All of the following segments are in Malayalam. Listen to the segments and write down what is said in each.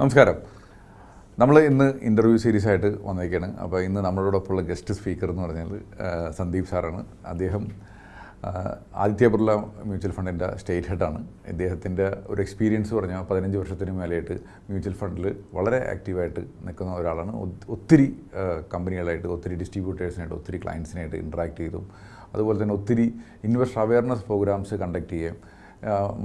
നമസ്കാരം. നമ്മൾ ഇന്ന് ഇന്റർവ്യൂ സീരീസ് ആയിട്ട് വന്നേക്കാണ്. അപ്പോൾ ഇന്ന് നമ്മളോടൊപ്പമുള്ള ഗസ്റ്റ് സ്പീക്കർ എന്ന് പറഞ്ഞാൽ സന്ദീപ് സാറാണ്. അദ്ദേഹം ആദിത്യ ബിർള മ്യൂച്വൽ ഫണ്ടിന്റെ സ്റ്റേറ്റ് ഹെഡാണ് ഇദ്ദേഹത്തിന്റെ ഒരു എക്സ്പീരിയൻസ് പറഞ്ഞാൽ പതിനഞ്ച് വർഷത്തിന് മേലെയായിട്ട് മ്യൂച്വൽ ഫണ്ടിൽ വളരെ ആക്റ്റീവായിട്ട് നിൽക്കുന്ന ഒരാളാണ്. ഒത്തിരി കമ്പനികളായിട്ട് ഒത്തിരി ഡിസ്ട്രിബ്യൂട്ടേഴ്സിനായിട്ട് ഒത്തിരി ക്ലയൻസിനായിട്ട് ഇൻട്രാക്ട് ചെയ്തും അതുപോലെ തന്നെ ഒത്തിരി ഇൻവെസ്റ്റർ അവയർനെസ് പ്രോഗ്രാംസ് കണ്ടക്ട് ചെയ്യുകയും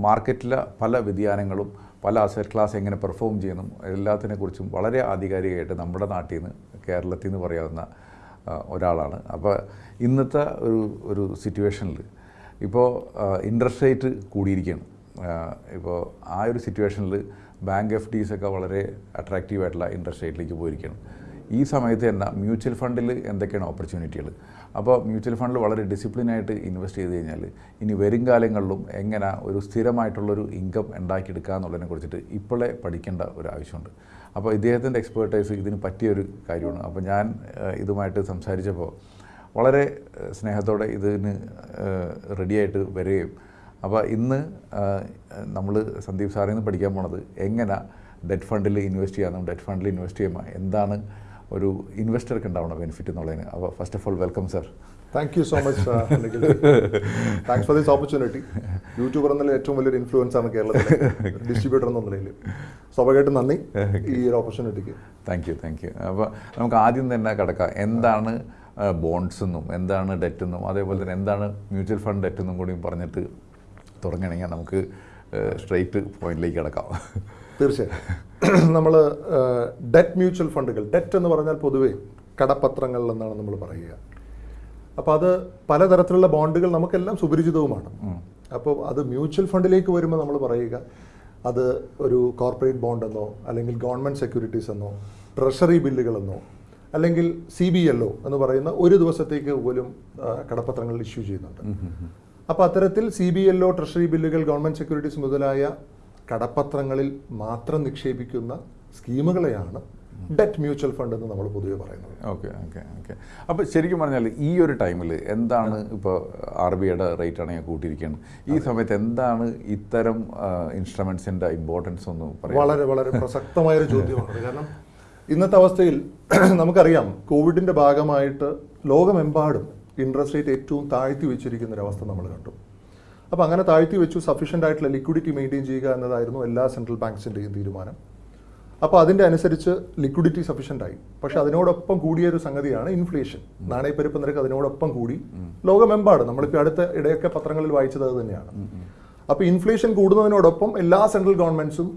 മാർക്കറ്റിലെ പല വ്യതിയാനങ്ങളും പല അസറ്റ് ക്ലാസ് എങ്ങനെ പെർഫോം ചെയ്യണം എല്ലാത്തിനെക്കുറിച്ചും വളരെ ആധികാരികമായിട്ട് നമ്മുടെ നാട്ടിൽ നിന്ന് കേരളത്തിൽ നിന്ന് പറയാവുന്ന ഒരാളാണ്. അപ്പോൾ ഇന്നത്തെ ഒരു ഒരു സിറ്റുവേഷനിൽ ഇപ്പോൾ ഇൻട്രസ്റ്റ് റേറ്റ് കൂടിയിരിക്കുകയാണ്. ഇപ്പോൾ ആ ഒരു സിറ്റുവേഷനിൽ ബാങ്ക് എഫ് ഡീസ് ഒക്കെ വളരെ അട്രാക്റ്റീവായിട്ടുള്ള ഇൻട്രസ്റ്റ് റേറ്റിലേക്ക് പോയിരിക്കുകയാണ്. ഈ സമയത്ത് തന്നെ മ്യൂച്വൽ ഫണ്ടിൽ എന്തൊക്കെയാണ് ഓപ്പർച്യൂണിറ്റികൾ അപ്പോൾ മ്യൂച്വൽ ഫണ്ടിൽ വളരെ ഡിസിപ്ലിനായിട്ട് ഇൻവെസ്റ്റ് ചെയ്ത് കഴിഞ്ഞാൽ ഇനി വരും കാലങ്ങളിലും എങ്ങനെ ഒരു സ്ഥിരമായിട്ടുള്ളൊരു ഇൻകം ഉണ്ടാക്കിയെടുക്കുക എന്നുള്ളതിനെ കുറിച്ചിട്ട് ഇപ്പോഴേ പഠിക്കേണ്ട ഒരു ആവശ്യമുണ്ട്. അപ്പോൾ ഇദ്ദേഹത്തിന്റെ എക്സ്പേർട്ടൈസ് ഇതിന് പറ്റിയൊരു കാര്യമാണ്. അപ്പോൾ ഞാൻ ഇതുമായിട്ട് സംസാരിച്ചപ്പോൾ വളരെ സ്നേഹത്തോടെ ഇതിന് റെഡിയായിട്ട് വരികയും അപ്പോൾ ഇന്ന് നമ്മൾ സന്ദീപ് സാറിൽ നിന്ന് പഠിക്കാൻ പോണത് എങ്ങനെ ഡെറ്റ് ഫണ്ടിൽ ഇൻവെസ്റ്റ് ചെയ്യാമെന്നും ഡെറ്റ് ഫണ്ടിൽ ഇൻവെസ്റ്റ് ചെയ്യുമ്പോൾ എന്താണ് ഒരു ഇൻവെസ്റ്റർക്ക് ഉണ്ടാവണം ബെനിഫിറ്റ് എന്നുള്ളതിന്. അപ്പോൾ first of all welcome sir thank you so much thanks for this opportunity YouTuber എന്നുള്ള ഏറ്റവും വലിയൊരു ഇൻഫ്ലുവൻസ് ആണ് കേരളത്തിൽ ഡിസ്ട്രിബ്യൂട്ടർ എന്ന നിലയിൽ. സ്വാഭാവികമായിട്ടും നന്ദി ഈ ഒരു ഓപ്പർച്യൂണിറ്റിക്ക് താങ്ക് യു താങ്ക് യു അപ്പോൾ നമുക്ക് ആദ്യം തന്നെ കിടക്കാം. എന്താണ് ബോണ്ട്സ് എന്നും എന്താണ് ഡെറ്റ് എന്നും അതേപോലെ തന്നെ എന്താണ് മ്യൂച്വൽ ഫണ്ട് ഡെറ്റ് എന്നും കൂടി പറഞ്ഞിട്ട് തുടങ്ങണമെങ്കിൽ നമുക്ക് സ്ട്രെയിറ്റ് പോയിന്റിലേക്ക് കിടക്കാം. തീർച്ചയായും. നമ്മൾ ഡെറ്റ് മ്യൂച്വൽ ഫണ്ടുകൾ ഡെറ്റ് എന്ന് പറഞ്ഞാൽ പൊതുവേ കടപ്പത്രങ്ങൾ എന്നാണ് നമ്മൾ പറയുക. അപ്പോൾ അത് പലതരത്തിലുള്ള ബോണ്ടുകൾ നമുക്കെല്ലാം സുപരിചിതവുമാണ്. അപ്പോൾ അത് മ്യൂച്വൽ ഫണ്ടിലേക്ക് വരുമ്പോൾ നമ്മൾ പറയുക അത് ഒരു കോർപ്പറേറ്റ് ബോണ്ട് എന്നോ അല്ലെങ്കിൽ ഗവൺമെന്റ് സെക്യൂരിറ്റീസ് എന്നോ ട്രഷറി ബില്ലുകളെന്നോ അല്ലെങ്കിൽ സി ബി എൽ ഒ എന്ന് പറയുന്ന ഒരു ദിവസത്തേക്ക് പോലും കടപ്പത്രങ്ങൾ ഇഷ്യൂ ചെയ്യുന്നുണ്ട്. അപ്പോൾ അത്തരത്തിൽ C B L O treasury ബില്ലുകൾ ഗവൺമെന്റ് സെക്യൂരിറ്റീസ് മുതലായ കടപ്പത്രങ്ങളിൽ മാത്രം നിക്ഷേപിക്കുന്ന സ്കീമുകളെയാണ് ഡെറ്റ് മ്യൂച്വൽ ഫണ്ട് എന്ന് നമ്മൾ പൊതുവെ പറയുന്നത്. Okay okay okay. അപ്പോൾ ശരിക്കും പറഞ്ഞാൽ ഈ ഒരു ടൈമിൽ എന്താണ് ഇപ്പോൾ ആർ ബി ഐയുടെ റേറ്റ് ആണെങ്കിൽ കൂട്ടിയിരിക്കുകയാണ് ഈ സമയത്ത് എന്താണ് ഇത്തരം ഇൻസ്ട്രുമെൻസിന്റെ ഇമ്പോർട്ടൻസ് ഒന്ന് പറയാം വളരെ വളരെ പ്രസക്തമായൊരു ചോദ്യമാണ്. കാരണം ഇന്നത്തെ അവസ്ഥയിൽ നമുക്കറിയാം കോവിഡിന്റെ ഭാഗമായിട്ട് ലോകമെമ്പാടും ഇൻട്രസ്റ്റ് റേറ്റ് ഏറ്റവും താഴ്ത്തി വെച്ചിരിക്കുന്ന ഒരു അവസ്ഥ നമ്മൾ കണ്ടു. അപ്പോൾ അങ്ങനെ താഴ്ത്തി വെച്ചു സഫീഷ്യന്റ് ആയിട്ടുള്ള ലിക്വിഡിറ്റി മെയിന്റെയിൻ ചെയ്യുക എന്നതായിരുന്നു എല്ലാ സെൻട്രൽ ബാങ്ക്സിന്റെയും തീരുമാനം. അപ്പോൾ അതിന്റെ അനുസരിച്ച് ലിക്വിഡിറ്റി സഫീഷ്യന്റ് ആയി. പക്ഷെ അതിനോടൊപ്പം കൂടിയ ഒരു സംഗതിയാണ് ഇൻഫ്ലേഷൻ നാണയപ്പെരുപ്പ് നിരക്ക് അതിനോടൊപ്പം കൂടി. ലോകമെമ്പാടും. നമ്മളിപ്പോൾ അടുത്ത ഇടയൊക്കെ പത്രങ്ങളിൽ വായിച്ചത് അത് തന്നെയാണ്. അപ്പോൾ ഇൻഫ്ലേഷൻ കൂടുന്നതിനോടൊപ്പം എല്ലാ സെൻട്രൽ ഗവൺമെന്റ്സും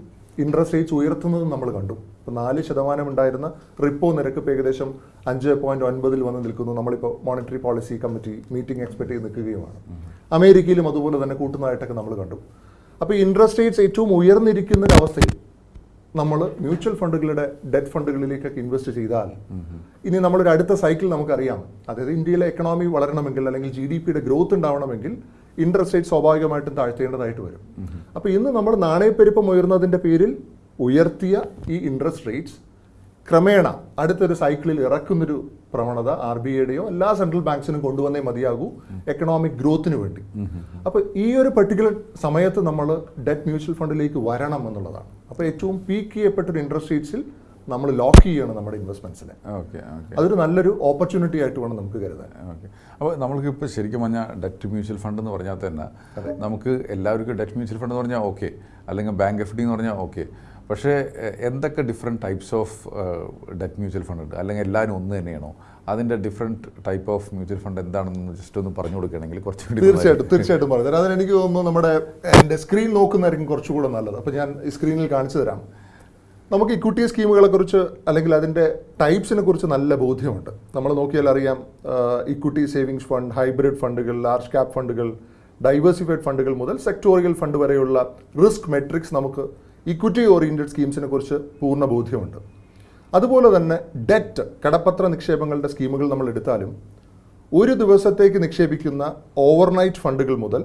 ഇൻട്രസ്റ്റ് റേറ്റ്സ് ഉയർത്തുന്നതും നമ്മൾ കണ്ടു. ഇപ്പോൾ നാല് ശതമാനം ഉണ്ടായിരുന്ന റിപ്പോ നിരക്ക് ഇപ്പോൾ ഏകദേശം അഞ്ച് പോയിന്റ് ഒൻപതിൽ വന്ന് നിൽക്കുന്നു. നമ്മളിപ്പോൾ monetary policy committee meeting expect ചെയ്ത് നിൽക്കുകയുമാണ്. അമേരിക്കയിലും അതുപോലെ തന്നെ കൂട്ടുന്നതായിട്ടൊക്കെ നമ്മൾ കണ്ടു. അപ്പോൾ ഇൻട്രസ്റ്റ് റേറ്റ്സ് ഏറ്റവും ഉയർന്നിരിക്കുന്ന ഒരു അവസ്ഥയിൽ നമ്മൾ മ്യൂച്വൽ ഫണ്ടുകളുടെ ഡെറ്റ് ഫണ്ടുകളിലേക്കൊക്കെ ഇൻവെസ്റ്റ് ചെയ്താൽ ഇനി നമ്മളൊരു അടുത്ത സൈക്കിൾ നമുക്കറിയാം. അതായത് ഇന്ത്യയിലെ എക്കണോമി വളരണമെങ്കിൽ അല്ലെങ്കിൽ ജി ഡി പിയുടെ ഗ്രോത്ത് ഉണ്ടാവണമെങ്കിൽ ഇൻട്രസ്റ്റ് റേറ്റ് സ്വാഭാവികമായിട്ടും താഴ്ത്തേണ്ടതായിട്ട് വരും. അപ്പോൾ ഇന്ന് നമ്മൾ നാണയപ്പെരുപ്പം ഉയർന്നതിന്റെ പേരിൽ ഉയർത്തിയ ഈ ഇൻട്രസ്റ്റ് റേറ്റ്സ് ക്രമേണ അടുത്തൊരു സൈക്കിളിൽ ഇറക്കുന്നൊരു പ്രവണത ആർ ബി ഐയുടെയോ എല്ലാ സെൻട്രൽ ബാങ്ക്സിനും കൊണ്ടുവന്നേ മതിയാകൂ എക്കണോമിക് ഗ്രോത്തിന് വേണ്ടി. അപ്പോൾ ഈ ഒരു പെർട്ടിക്കുലർ സമയത്ത് നമ്മൾ ഡെറ്റ് മ്യൂച്വൽ ഫണ്ടിലേക്ക് വരണം എന്നുള്ളതാണ്. അപ്പോൾ ഏറ്റവും പീക്ക് ചെയ്യപ്പെട്ടൊരു ഇൻട്രസ്റ്റ് റേറ്റ്സിൽ നമ്മൾ ലോക്ക് ചെയ്യണം നമ്മുടെ ഇൻവെസ്റ്റ്മെന്റ്സിനെ ഓക്കെ അതൊരു നല്ലൊരു ഓപ്പർച്യൂണിറ്റി ആയിട്ട് വേണം നമുക്ക് കരുതാൻ. ഓക്കെ. അപ്പോൾ നമ്മൾക്ക് ഇപ്പോൾ ശരിക്കും പറഞ്ഞാൽ ഡെറ്റ് മ്യൂച്വൽ ഫണ്ട് എന്ന് പറഞ്ഞാൽ തന്നെ നമുക്ക് എല്ലാവർക്കും ഡെറ്റ് മ്യൂച്വൽ ഫണ്ട് എന്ന് പറഞ്ഞാൽ ഓക്കെ അല്ലെങ്കിൽ ബാങ്ക് എഫ് ഡി എന്ന് പറഞ്ഞാൽ ഓക്കെ പക്ഷേ എന്തൊക്കെ different types of debt mutual fund ഉണ്ട്? അല്ലെങ്കിൽ എല്ലാവരും ഒന്ന് തന്നെയാണോ? അതിന്റെ different type of mutual fund എന്താണെന്ന് ജസ്റ്റ് ഒന്ന് പറഞ്ഞു കൊടുക്കുകയാണെങ്കിൽ കുറച്ചുകൂടി തീർച്ചയായിട്ടും തീർച്ചയായിട്ടും പറഞ്ഞു തരാം. അതിനെനിക്ക് തോന്നുന്നു നമ്മുടെ എന്റെ സ്ക്രീൻ നോക്കുന്നതായിരിക്കും കുറച്ചുകൂടെ നല്ലത്. അപ്പോൾ ഞാൻ ഈ സ്ക്രീനിൽ കാണിച്ചു തരാം. നമുക്ക് ഇക്വിറ്റി സ്കീമുകളെക്കുറിച്ച് അല്ലെങ്കിൽ അതിന്റെ ടൈപ്സിനെ കുറിച്ച് നല്ല ബോധ്യമുണ്ട്. നമ്മൾ നോക്കിയാൽ അറിയാം ഇക്വിറ്റി സേവിങ്സ് ഫണ്ട് ഹൈബ്രിഡ് ഫണ്ടുകൾ ലാർജ് ക്യാപ് ഫണ്ടുകൾ ഡൈവേഴ്സിഫൈഡ് ഫണ്ടുകൾ മുതൽ സെക്ടോറിയൽ ഫണ്ട് വരെയുള്ള റിസ്ക് മെട്രിക്സ് നമുക്ക് ഇക്വിറ്റി ഓറിയന്റഡ് സ്കീംസിനെ കുറിച്ച് പൂർണ ബോധ്യമുണ്ട് അതുപോലെ തന്നെ ഡെറ്റ് കടപ്പത്ര നിക്ഷേപങ്ങളുടെ സ്കീമുകൾ നമ്മൾ എടുത്താലും ഒരു ദിവസത്തേക്ക് നിക്ഷേപിക്കുന്ന ഓവർനൈറ്റ് ഫണ്ടുകൾ മുതൽ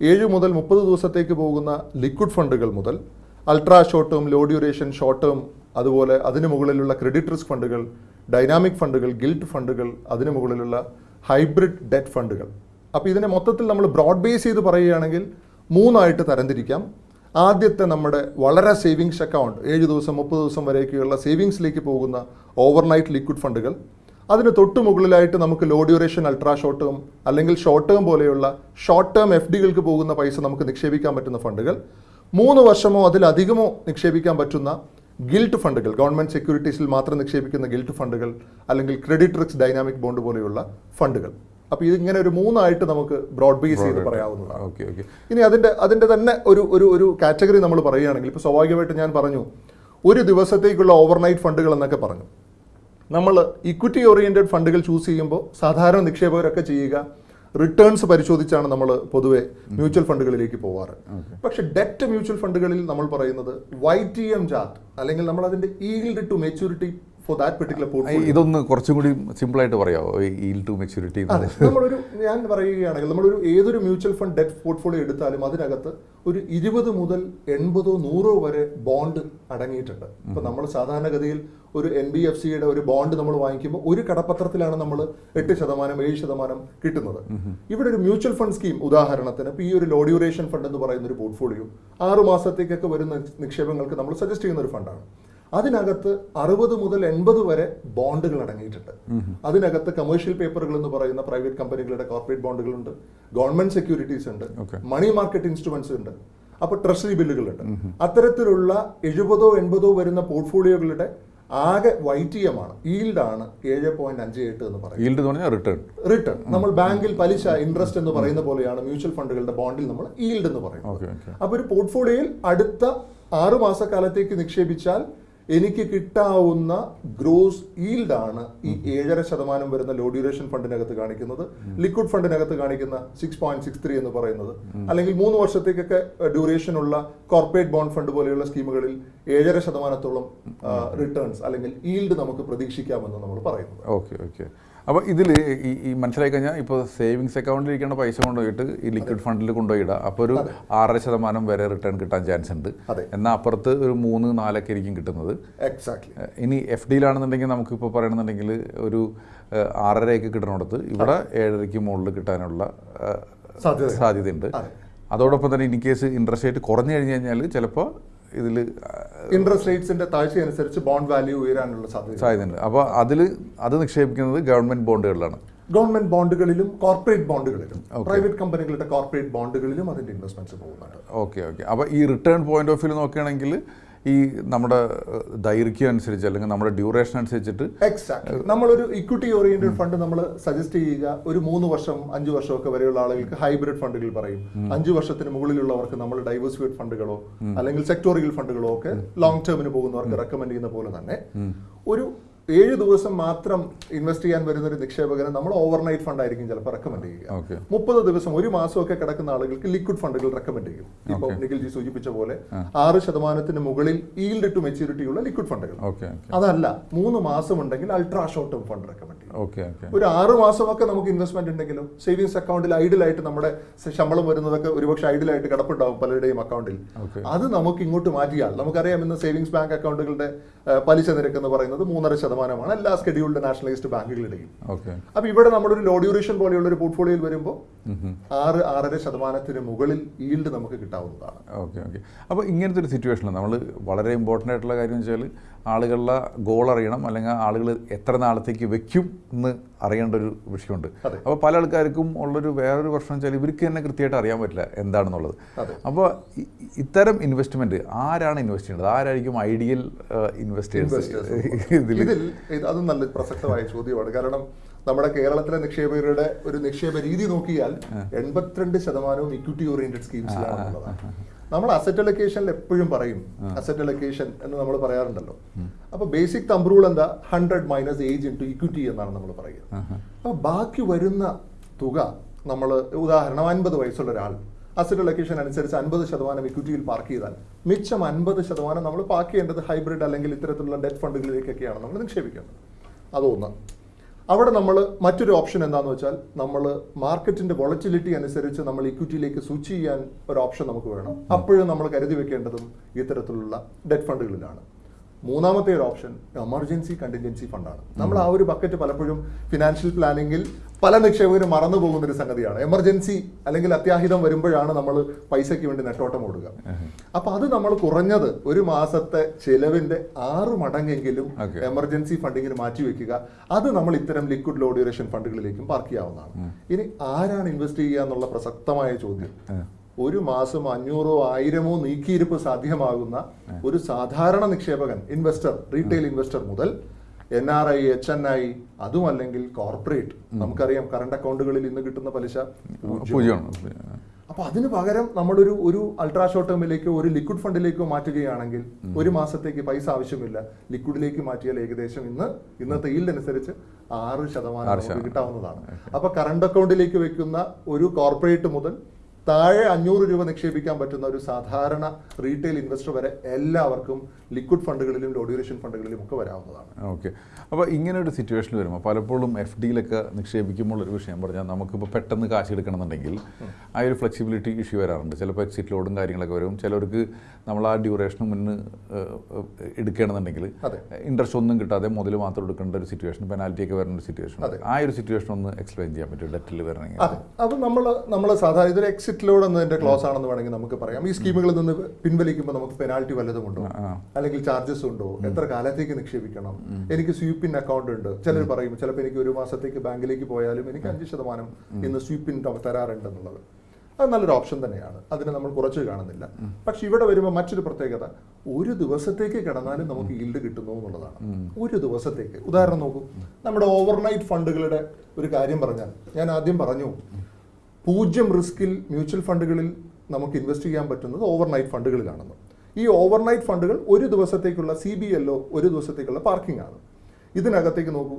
ഏഴ് മുതൽ മുപ്പത് ദിവസത്തേക്ക് പോകുന്ന ലിക്വിഡ് ഫണ്ടുകൾ മുതൽ ultra short term low duration short term അതുപോലെ അതിന് മുകളിലുള്ള ക്രെഡിറ്റ് റിസ്ക് ഫണ്ടുകൾ ഡൈനാമിക് ഫണ്ടുകൾ ഗിൽറ്റ് ഫണ്ടുകൾ അതിന് മുകളിലുള്ള ഹൈബ്രിഡ് ഡെറ്റ് ഫണ്ടുകൾ. അപ്പോൾ ഇതിനെ മൊത്തത്തിൽ നമ്മൾ ബ്രോഡ് ബേസ് ചെയ്ത് പറയുകയാണെങ്കിൽ മൂന്നായിട്ട് തരംതിരിക്കാം. ആദ്യത്തെ നമ്മുടെ വളരെ സേവിങ്സ് അക്കൗണ്ട് ഏഴ് ദിവസം മുപ്പത് ദിവസം വരെയൊക്കെയുള്ള സേവിങ്സിലേക്ക് പോകുന്ന ഓവർനൈറ്റ് ലിക്വിഡ് ഫണ്ടുകൾ. അതിന് തൊട്ട് മുകളിലായിട്ട് നമുക്ക് low duration ultra short term അല്ലെങ്കിൽ ഷോർട്ട് ടേം പോലെയുള്ള ഷോർട്ട് ടേം എഫ് ഡികൾക്ക് പോകുന്ന പൈസ നമുക്ക് നിക്ഷേപിക്കാൻ പറ്റുന്ന ഫണ്ടുകൾ. മൂന്ന് വർഷമോ അതിലധികമോ നിക്ഷേപിക്കാൻ പറ്റുന്ന ഗിൽറ്റ് ഫണ്ടുകൾ ഗവൺമെന്റ് സെക്യൂരിറ്റീസിൽ മാത്രം നിക്ഷേപിക്കുന്ന ഗിൽറ്റ് ഫണ്ടുകൾ അല്ലെങ്കിൽ ക്രെഡിറ്റ് റിക്സ് ഡൈനാമിക് ബോണ്ട് പോലെയുള്ള ഫണ്ടുകൾ. അപ്പോൾ ഇതിങ്ങനെ ഒരു മൂന്നായിട്ട് നമുക്ക് ബ്രോഡ് ബേസ് ചെയ്ത് പറയാവുന്നതാണ്. ഓക്കെ ഓക്കെ ഇനി അതിന്റെ അതിന്റെ തന്നെ ഒരു ഒരു ഒരു കാറ്റഗറി നമ്മൾ പറയുകയാണെങ്കിൽ ഇപ്പോൾ സ്വാഭാവികമായിട്ട് ഞാൻ പറഞ്ഞു ഒരു ദിവസത്തേക്കുള്ള ഓവർനൈറ്റ് ഫണ്ടുകൾ എന്നൊക്കെ പറഞ്ഞു. നമ്മൾ ഇക്വിറ്റി ഓറിയന്റഡ് ഫണ്ടുകൾ ചൂസ് ചെയ്യുമ്പോൾ സാധാരണ നിക്ഷേപകരൊക്കെ ചെയ്യുക റിട്ടേൺസ് പരിശോധിച്ചാണ് നമ്മൾ പൊതുവെ മ്യൂച്വൽ ഫണ്ടുകളിലേക്ക് പോവാറ്. പക്ഷെ ഡെറ്റ് മ്യൂച്വൽ ഫണ്ടുകളിൽ നമ്മൾ പറയുന്നത് വൈ ടി എം ജാത്ത് അല്ലെങ്കിൽ നമ്മൾ അതിന്റെ yield to maturity for that particular portfolio ഇതൊന്ന് കുറച്ചും കൂടി സിമ്പിളായിട്ട് പറയാമോ ഈൽ ടു മെച്യൂരിറ്റി നമ്മളൊരു ഞാൻ പറയുകയാണെങ്കിൽ നമ്മളൊരു ഏതൊരു മ്യൂച്വൽ ഫണ്ട് ഡെറ്റ് പോർട്ട്ഫോളിയോ എടുത്താലും അതിനകത്ത് ഒരു ഇരുപത് മുതൽ എൺപതോ നൂറോ വരെ ബോണ്ട് അടങ്ങിയിട്ടുണ്ട്. ഇപ്പൊ നമ്മൾ സാധാരണഗതിയിൽ ഒരു എൻ ബി എഫ് സിയുടെ ഒരു ബോണ്ട് നമ്മൾ വാങ്ങിക്കുമ്പോൾ ഒരു കടപ്പത്രത്തിലാണ് നമ്മൾ എട്ട് ശതമാനം ഏഴ് ശതമാനം കിട്ടുന്നത്. ഇവിടെ ഒരു മ്യൂച്വൽ ഫണ്ട് സ്കീം ഉദാഹരണത്തിന് ഇപ്പൊ ഈ ഒരു ലോ ഡ്യൂറേഷൻ ഫണ്ട് എന്ന് പറയുന്ന ഒരു പോർട്ട്ഫോളിയോ ആറു മാസത്തേക്കൊക്കെ വരുന്ന നിക്ഷേപങ്ങൾക്ക് നമ്മൾ സജസ്റ്റ് ചെയ്യുന്ന ഒരു ഫണ്ടാണ് അതിനകത്ത് അറുപത് മുതൽ എൺപത് വരെ ബോണ്ടുകൾ അടങ്ങിയിട്ടുണ്ട്. അതിനകത്ത് കമേഴ്ഷ്യൽ പേപ്പറുകൾ എന്ന് പറയുന്ന പ്രൈവറ്റ് കമ്പനികളുടെ കോർപ്പറേറ്റ് ബോണ്ടുകളുണ്ട് ഗവൺമെന്റ് സെക്യൂരിറ്റീസ് ഉണ്ട്. മണി മാർക്കറ്റ് ഇൻസ്ട്രുമെന്റ്സ് ഉണ്ട്. അപ്പൊ ട്രഷറി ബില്ലുകളുണ്ട് അത്തരത്തിലുള്ള എഴുപതോ എൺപതോ വരുന്ന പോർട്ട്ഫോളിയോകളുടെ ആകെ വൈറ്റിയമാണ്. ഈൽഡാണ് ഏഴ് പോയിന്റ് അഞ്ച് എട്ട് എന്ന് പറയുന്നത്. റിട്ടേൺ റിട്ടേൺ നമ്മൾ ബാങ്കിൽ പലിശ ഇൻട്രസ്റ്റ് എന്ന് പറയുന്ന പോലെയാണ് മ്യൂച്വൽ ഫണ്ടുകളുടെ ബോണ്ടിൽ നമ്മൾ ഈൽഡ് എന്ന് പറയുന്നത്. ഓക്കെ ഓക്കെ അപ്പൊ ഒരു പോർട്ട്ഫോളിയോയിൽ അടുത്ത ആറു മാസക്കാലത്തേക്ക് നിക്ഷേപിച്ചാൽ എനിക്ക് കിട്ടാവുന്ന ഗ്രോസ് ഈൽഡ് ആണ് ഈ ഏഴര ശതമാനം വരുന്ന ലോ ഡ്യൂറേഷൻ ഫണ്ടിനകത്ത് കാണിക്കുന്നത്. ലിക്വിഡ് ഫണ്ടിനകത്ത് കാണിക്കുന്ന സിക്സ് പോയിന്റ് സിക്സ് ത്രീ എന്ന് പറയുന്നത്. അല്ലെങ്കിൽ മൂന്ന് വർഷത്തേക്കൊക്കെ ഡ്യൂറേഷൻ ഉള്ള കോർപ്പറേറ്റ് ബോണ്ട് ഫണ്ട് പോലെയുള്ള സ്കീമുകളിൽ ഏഴര ശതമാനത്തോളം റിട്ടേൺസ് അല്ലെങ്കിൽ ഈൽഡ് നമുക്ക് പ്രതീക്ഷിക്കാമെന്ന് നമ്മൾ പറയുന്നത്. Okay okay. അപ്പോൾ ഇതിൽ ഈ ഈ മനസ്സിലായി കഴിഞ്ഞാൽ ഇപ്പോൾ സേവിങ്സ് അക്കൗണ്ടിൽ ഇരിക്കുന്ന പൈസ കൊണ്ടുപോയിട്ട് ഈ ലിക്വിഡ് ഫണ്ടിൽ കൊണ്ടുപോയിടുക അപ്പോൾ ഒരു ആറര ശതമാനം വരെ റിട്ടേൺ കിട്ടാൻ ചാൻസ് ഉണ്ട്. എന്നാൽ അപ്പുറത്ത് ഒരു മൂന്ന് നാലൊക്കെ ആയിരിക്കും കിട്ടുന്നത്. എക്സാക്ട്ലി ഇനി എഫ് ഡിയിലാണെന്നുണ്ടെങ്കിൽ നമുക്കിപ്പോൾ പറയണമെന്നുണ്ടെങ്കിൽ ഒരു ആറരയൊക്കെ കിട്ടണോടത്ത് ഇവിടെ ഏഴരയ്ക്ക് മുകളിൽ കിട്ടാനുള്ള സാധ്യതയുണ്ട്. അതോടൊപ്പം തന്നെ ഇൻ കേസ് ഇൻട്രസ്റ്റ് റേറ്റ് കുറഞ്ഞു കഴിഞ്ഞ് കഴിഞ്ഞാൽ ചിലപ്പോൾ ഇതിൽ ഇൻട്രസ്റ്റ് റേറ്റ്സിന്റെ താഴ്ച അനുസരിച്ച് ബോണ്ട് വാല്യൂ ഉയരാനുള്ള സാധ്യത. സാധ്യതയുണ്ട്. അപ്പോൾ അതിൽ അത് നിക്ഷേപിക്കുന്നത് ഗവൺമെന്റ് ബോണ്ടുകളിലാണ് ഗവൺമെന്റ് ബോണ്ടുകളിലും കോർപ്പറേറ്റ് ബോണ്ടുകളിലും പ്രൈവറ്റ് കമ്പനികളുടെ കോർപ്പറേറ്റ് ബോണ്ടുകളിലും അതിന്റെ ഇൻവെസ്റ്റ്മെന്റ്സ് പോകുന്നുണ്ട്. ഓക്കെ ഓക്കെ അപ്പോൾ ഈ റിട്ടേൺ പോയിന്റ് ഓഫ് വ്യൂ നോക്കുകയാണെങ്കിൽ ഈ നമ്മുടെ ദൈർഘ്യം അനുസരിച്ച് അല്ലെങ്കിൽ നമ്മുടെ ഡ്യൂറേഷൻ അനുസരിച്ചിട്ട് എക്സാക്ട് നമ്മളൊരു ഇക്വിറ്റി ഓറിയന്റഡ് ഫണ്ട് നമ്മൾ സജസ്റ്റ് ചെയ്യുക ഒരു മൂന്ന് വർഷം അഞ്ച് വർഷമൊക്കെ വരെയുള്ള ആളുകൾക്ക് ഹൈബ്രിഡ് ഫണ്ടുകൾ പറയും. അഞ്ച് വർഷത്തിന് മുകളിലുള്ളവർക്ക് നമ്മൾ ഡൈവേഴ്സിഫൈഡ് ഫണ്ടുകളോ അല്ലെങ്കിൽ സെക്ടോറിയൽ ഫണ്ടുകളോ ഒക്കെ ലോങ് ടേമിന് പോകുന്നവർക്ക് റെക്കമെൻഡ് ചെയ്യുന്ന പോലെ തന്നെ ഒരു ഏഴ് ദിവസം മാത്രം ഇൻവെസ്റ്റ് ചെയ്യാൻ വരുന്ന ഒരു നിക്ഷേപകന് നമ്മൾ ഓവർനൈറ്റ് ഫണ്ട് ആയിരിക്കും ചിലപ്പോൾ റെക്കമെൻഡ് ചെയ്യുക. മുപ്പത് ദിവസം ഒരു മാസമൊക്കെ കിടക്കുന്ന ആളുകൾക്ക് ലിക്വിഡ് ഫണ്ടുകൾ റെക്കമെൻഡ് ചെയ്യും. ഇപ്പോൾ നിഖിൽ ജി സൂചിപ്പിച്ച പോലെ ആറ് ശതമാനത്തിന് മുകളിൽ ഈൽഡ് ടു മെച്യൂരിറ്റി ഉള്ള ലിക്വിഡ് ഫണ്ടുകൾ അതല്ല മൂന്ന് മാസം ഉണ്ടെങ്കിൽ ultra short term fund recommend ചെയ്യും ഒരു ആറ് മാസമൊക്കെ നമുക്ക് ഇൻവെസ്റ്റ്മെന്റ് ഉണ്ടെങ്കിലും സേവിങ്സ് അക്കൗണ്ടിൽ ഐഡിൽ ആയിട്ട് നമ്മുടെ ശമ്പളം വരുന്നതൊക്കെ ഒരുപക്ഷെ ഐഡിലായിട്ട് കിടപ്പുണ്ടാവും പലരുടെയും അക്കൗണ്ടിൽ അത് നമുക്ക് ഇങ്ങോട്ട് മാറ്റിയാൽ നമുക്കറിയാം ഇന്ന് സേവിങ്സ് ബാങ്ക് അക്കൗണ്ടുകളുടെ പലിശ നിരക്ക് എന്ന് പറയുന്നത് മൂന്നര ശതമാനമാണ് എല്ലാ സ്കെഡ്യൂൾഡ് നാഷണലൈസ്ഡ് ബാങ്കുകളുടെയും. ഓക്കെ അപ്പൊ ഇവിടെ നമ്മളൊരു ലോ ഡ്യൂറേഷൻ പോലെയുള്ള ഒരു പോർട്ട്ഫോളിയോയിൽ വരുമ്പോൾ ആറ് ആറര ശതമാനത്തിന് മുകളിൽ ഈൽഡ് നമുക്ക് കിട്ടാവുന്നതാണ്. Okay okay. അപ്പോൾ ഇങ്ങനത്തെ ഒരു സിറ്റുവേഷനിൽ നമ്മൾ വളരെ ഇമ്പോർട്ടന്റ് ആയിട്ടുള്ള കാര്യം വെച്ചാൽ ആളുകളുടെ ഗോൾ അറിയണം. അല്ലെങ്കിൽ ആളുകൾ എത്ര നാളത്തേക്ക് വെക്കും എന്ന് അറിയേണ്ട ഒരു വിഷയമുണ്ട്. അപ്പോൾ പല ആൾക്കാർക്കും ഉള്ളൊരു വേറൊരു പ്രശ്നം വെച്ചാൽ ഇവർക്ക് തന്നെ കൃത്യമായിട്ട് അറിയാൻ പറ്റില്ല എന്താണെന്നുള്ളത്. അപ്പോൾ ഇത്തരം ഇൻവെസ്റ്റ്മെന്റ് ആരാണ് ഇൻവെസ്റ്റ് ചെയ്യുന്നത് ആരായിരിക്കും ഐഡിയൽ ഇൻവെസ്റ്റേഴ്സ് ഇതിൽ അത് നല്ല പ്രസക്തമായ ചോദ്യമാണ്. കാരണം നമ്മുടെ കേരളത്തിലെ നിക്ഷേപകരുടെ ഒരു നിക്ഷേപ രീതി നോക്കിയാൽ എൺപത്തിരണ്ട് ശതമാനവും ഇക്വിറ്റി ഓറിയന്റഡ് സ്കീംസിലാണുള്ളതാണ് നമ്മൾ അസറ്റ് അലൊക്കേഷനിൽ എപ്പോഴും പറയും അസറ്റ് അലൊക്കേഷൻ എന്ന് നമ്മൾ പറയാറുണ്ടല്ലോ. അപ്പൊ ബേസിക് തമ്പ് റൂൾ എന്താ? Hundred minus age in to equity എന്നാണ് നമ്മൾ പറയുക അപ്പൊ ബാക്കി വരുന്ന തുക നമ്മൾ ഉദാഹരണം അൻപത് വയസ്സുള്ള ഒരാൾ അസറ്റ് അലൊക്കേഷൻ അനുസരിച്ച് അൻപത് ശതമാനം ഇക്വിറ്റിയിൽ പാർക്ക് ചെയ്താൽ മിച്ചം അൻപത് ശതമാനം നമ്മൾ പാർക്ക് ചെയ്യേണ്ടത് ഹൈബ്രിഡ് അല്ലെങ്കിൽ ഇത്തരത്തിലുള്ള ഡെറ്റ് ഫണ്ടുകളിലേക്കൊക്കെയാണ് നമ്മൾ നിക്ഷേപിക്കേണ്ടത്. അതൊന്ന്. അവിടെ നമ്മൾ മറ്റൊരു ഓപ്ഷൻ എന്താണെന്ന് വെച്ചാൽ നമ്മൾ മാർക്കറ്റിന്റെ വോളറ്റിലിറ്റി അനുസരിച്ച് നമ്മൾ ഇക്വിറ്റിയിലേക്ക് സ്വിച്ച് ചെയ്യാൻ ഒരു ഓപ്ഷൻ നമുക്ക് വേണം. അപ്പോഴും നമ്മൾ കരുതി വെക്കേണ്ടതും ഇത്തരത്തിലുള്ള ഡെറ്റ് ഫണ്ടുകളിലാണ് മൂന്നാമത്തെ ഒരു ഓപ്ഷൻ എമർജൻസി കണ്ടിൻജൻസി ഫണ്ടാണ് നമ്മൾ ആ ഒരു ബക്കറ്റ് പലപ്പോഴും ഫിനാൻഷ്യൽ പ്ലാനിങ്ങിൽ പല നിക്ഷേപകരും മറന്നു പോകുന്ന ഒരു സംഗതിയാണ്. എമർജൻസി അല്ലെങ്കിൽ അത്യാഹിതം വരുമ്പോഴാണ് നമ്മൾ പൈസയ്ക്ക് വേണ്ടി നെട്ടോട്ടം ഓടുക. അപ്പൊ അത് നമ്മൾ കുറഞ്ഞത് ഒരു മാസത്തെ ചെലവിന്റെ ആറ് മടങ്ങെങ്കിലും. എമർജൻസി ഫണ്ടിങ്ങിന് മാറ്റിവെക്കുക അത് നമ്മൾ ഇത്തരം ലിക്വിഡ് ലോ ഡ്യൂറേഷൻ ഫണ്ടുകളിലേക്കും പാർക്ക് ചെയ്യാവുന്നതാണ്. ഇനി ആരാണ് ഇൻവെസ്റ്റ് ചെയ്യുക എന്നുള്ള പ്രസക്തമായ ചോദ്യം. ഒരു മാസം അഞ്ഞൂറോ ആയിരമോ നീക്കിയിരിപ്പ് സാധ്യമാകുന്ന ഒരു സാധാരണ നിക്ഷേപകൻ ഇൻവെസ്റ്റർ റീറ്റെയിൽ ഇൻവെസ്റ്റർ മുതൽ N R I H N I അതും അല്ലെങ്കിൽ കോർപ്പറേറ്റ് നമുക്കറിയാം കറണ്ട് അക്കൗണ്ടുകളിൽ ഇന്ന് കിട്ടുന്ന പലിശ അപ്പൊ അതിന് പകരം നമ്മളൊരു ഒരു അൾട്രാ ഷോർട്ട് ടേമിലേക്കോ ഒരു ലിക്വിഡ് ഫണ്ടിലേക്കോ മാറ്റുകയാണെങ്കിൽ ഒരു മാസത്തേക്ക് പൈസ ആവശ്യമില്ല. ലിക്വിഡിലേക്ക് മാറ്റിയാൽ ഏകദേശം ഇന്ന് ഇന്നത്തെ ഈൽഡ് അനുസരിച്ച് ആറ് ശതമാനം. കിട്ടാവുന്നതാണ്. അപ്പൊ കറണ്ട് അക്കൗണ്ടിലേക്ക് വെക്കുന്ന ഒരു കോർപ്പറേറ്റ് മുതൽ താഴെ അഞ്ഞൂറ് രൂപ നിക്ഷേപിക്കാൻ പറ്റുന്ന ഒരു സാധാരണ റീറ്റെയിൽ ഇൻവെസ്റ്റർ വരെ എല്ലാവർക്കും ലിക്വിഡ് ഫണ്ടുകളിലും ലോ ഡ്യൂറേഷൻ ഫണ്ടുകളിലും ഒക്കെ വരാവുന്നതാണ്. ഓക്കെ അപ്പോൾ ഇങ്ങനെ ഒരു സിറ്റുവേഷൻ വരുമ്പോൾ പലപ്പോഴും എഫ് ഡിയിലൊക്കെ നിക്ഷേപിക്കുമ്പോൾ ഒരു വിഷയം പറഞ്ഞാൽ നമുക്കിപ്പോൾ പെട്ടെന്ന് കാശ് എടുക്കണമെന്നുണ്ടെങ്കിൽ ആ ഒരു ഫ്ലെക്സിബിലിറ്റി ഇഷ്യൂ വരാറുണ്ട്. ചിലപ്പോൾ എക്സിറ്റ് ലോഡും കാര്യങ്ങളൊക്കെ വരും. ചിലർക്ക് നമ്മൾ ആ ഡ്യൂറേഷൻ മുന്ന് എടുക്കണമെന്നുണ്ടെങ്കിൽ അതെ. ഇൻട്രസ്റ്റ് ഒന്നും കിട്ടാതെ മുതൽ മാത്രം എടുക്കേണ്ട ഒരു സിറ്റുവേഷൻ പെനാൽറ്റി ഒക്കെ വരുന്ന ഒരു സിറ്റുവേഷൻ ആ ഒരു സിറ്റുവേഷൻ ഒന്ന് എക്സ്പ്ലെയിൻ ചെയ്യാൻ പറ്റും ഡെറ്റിൽ വരണമെങ്കിൽ. അത് നമ്മൾ നമ്മൾ സാധാരണ ഇതൊരു എക്സിറ്റ് ലോഡ് എന്നതിന്റെ ക്ലോസ് ആണെന്ന് വേണമെങ്കിൽ നമുക്ക് പറയാം. ഈ സ്കീമുകളിൽ നിന്ന് പിൻവലിക്കുമ്പോൾ നമുക്ക് പെനാൾട്ടി വല്ലതും ഉണ്ടോ? അല്ലെങ്കിൽ ചാർജസ് ഉണ്ടോ? എത്ര കാലത്തേക്ക് നിക്ഷേപിക്കണം? എനിക്ക് സ്വീപ്പിൻ അക്കൗണ്ട് ഉണ്ട്. ചിലർ പറയും ചിലപ്പോൾ എനിക്ക് ഒരു മാസത്തേക്ക് ബാങ്കിലേക്ക് പോയാലും എനിക്ക് അഞ്ച് ശതമാനം ഇന്ന് സ്വീപ്പിൻ തരാറുണ്ടെന്നുള്ളത്. അത് നല്ലൊരു ഓപ്ഷൻ തന്നെയാണ്. അതിനെ നമ്മൾ കുറച്ച് കാണുന്നില്ല. പക്ഷെ ഇവിടെ വരുമ്പോൾ മറ്റൊരു പ്രത്യേകത ഒരു ദിവസത്തേക്ക് കിടന്നാലും നമുക്ക് ഈൽഡ് കിട്ടുന്നു എന്നുള്ളതാണ്. ഒരു ദിവസത്തേക്ക്. ഉദാഹരണം നോക്കൂ. നമ്മുടെ ഓവർനൈറ്റ് ഫണ്ടുകളുടെ ഒരു കാര്യം പറഞ്ഞാൽ ഞാൻ ആദ്യം പറഞ്ഞു പൂജ്യം റിസ്കിൽ മ്യൂച്വൽ ഫണ്ടുകളിൽ നമുക്ക് ഇൻവെസ്റ്റ് ചെയ്യാൻ പറ്റുന്നത് ഓവർനൈറ്റ് ഫണ്ടുകളിലാണെന്ന്. ഈ ഓവർനൈറ്റ് ഫണ്ടുകൾ ഒരു ദിവസത്തേക്കുള്ള സി ബി എല്ലോ ഒരു ദിവസത്തേക്കുള്ള പാർക്കിംഗ് ആണ്. ഇതിനകത്തേക്ക് നോക്കൂ.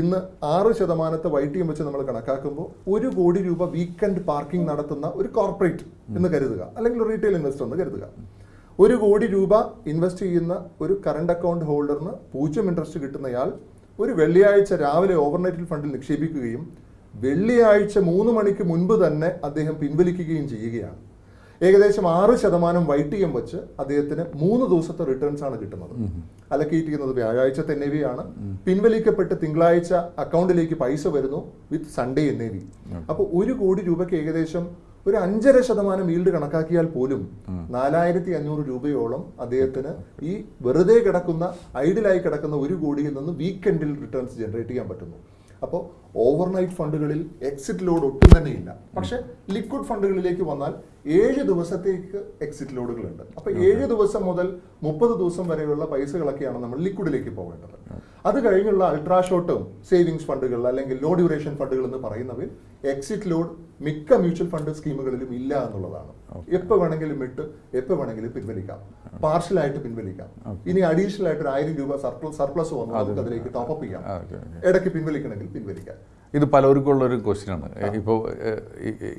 ഇന്ന് ആറ് ശതമാനത്തെ വൈ ടി എം വെച്ച് നമ്മൾ കണക്കാക്കുമ്പോൾ ഒരു കോടി രൂപ വീക്കെൻഡ് പാർക്കിംഗ് നടത്തുന്ന ഒരു കോർപ്പറേറ്റ് എന്ന് കരുതുക. അല്ലെങ്കിൽ റീറ്റെയിൽ ഇൻവെസ്റ്റർ എന്ന് കരുതുക. ഒരു കോടി രൂപ ഇൻവെസ്റ്റ് ചെയ്യുന്ന ഒരു കറണ്ട് അക്കൗണ്ട് ഹോൾഡറിന് പൂജ്യം ഇൻട്രസ്റ്റ് കിട്ടുന്നയാൾ ഒരു വെള്ളിയാഴ്ച രാവിലെ ഓവർനൈറ്റിൽ ഫണ്ടിൽ നിക്ഷേപിക്കുകയും വെള്ളിയാഴ്ച മൂന്ന് മണിക്ക് മുൻപ് തന്നെ അദ്ദേഹം പിൻവലിക്കുകയും ചെയ്യുകയാണ്. ഏകദേശം ആറ് ശതമാനം വൈറ്റ് എം വെച്ച് അദ്ദേഹത്തിന് മൂന്ന് ദിവസത്തെ റിട്ടേൺസ് ആണ് കിട്ടുന്നത്. അലക്കേറ്റ് ചെയ്യുന്നത് വ്യാഴാഴ്ച തന്നെ ആണ് പിൻവലിക്കപ്പെട്ട് തിങ്കളാഴ്ച അക്കൗണ്ടിലേക്ക് പൈസ വരുന്നു with Sunday N A V അപ്പോൾ ഒരു കോടി രൂപയ്ക്ക് ഏകദേശം ഒരു അഞ്ചര ശതമാനം ഈൽഡ് കണക്കാക്കിയാൽ പോലും നാലായിരത്തി അഞ്ഞൂറ് രൂപയോളം അദ്ദേഹത്തിന് ഈ വെറുതെ കിടക്കുന്ന ഐഡിലായി കിടക്കുന്ന ഒരു കോടിയിൽ നിന്ന് വീക്കെൻഡിൽ റിട്ടേൺസ് ജനറേറ്റ് ചെയ്യാൻ പറ്റുന്നു. അപ്പോൾ ഓവർനൈറ്റ് ഫണ്ടുകളിൽ എക്സിറ്റ് ലോഡ് ഒട്ടും തന്നെ ഇല്ല. പക്ഷെ ലിക്വിഡ് ഫണ്ടുകളിലേക്ക് വന്നാൽ ഏഴ് ദിവസത്തേക്ക് എക്സിറ്റ് ലോഡുകളുണ്ട് അപ്പോൾ ഏഴ് ദിവസം മുതൽ മുപ്പത് ദിവസം വരെയുള്ള പൈസകളൊക്കെയാണ് നമ്മൾ ലിക്വിഡിലേക്ക് പോകേണ്ടത്. അത് കഴിഞ്ഞുള്ള അൾട്രാ ഷോർട്ട് ടേം സേവിങ്സ് ഫണ്ടുകൾ അല്ലെങ്കിൽ ലോ ഡ്യൂറേഷൻ ഫണ്ടുകൾ എന്ന് പറയുന്നവയിൽ എക്സിറ്റ് ലോഡ് മിക്ക മ്യൂച്വൽ ഫണ്ട് സ്കീമുകളിലും ഇല്ല എന്നുള്ളതാണ്. എപ്പോൾ വേണമെങ്കിലും ഇട്ട് എപ്പോൾ വേണമെങ്കിലും പിൻവലിക്കാം. പാർഷ്യലായിട്ട് പിൻവലിക്കാം. ഇനി അഡീഷണൽ ആയിട്ട് ഒരു ആയിരം രൂപ സർപ്ലസ് സർപ്ലസ് വന്നു നമുക്ക് അതിലേക്ക് ടോപ്പ് ചെയ്യാം. ഇടയ്ക്ക് പിൻവലിക്കണമെങ്കിൽ പിൻവലിക്കാം. ഇത് പലർക്കും ഉള്ളൊരു ക്വസ്റ്റ്യനാണ് ഇപ്പോൾ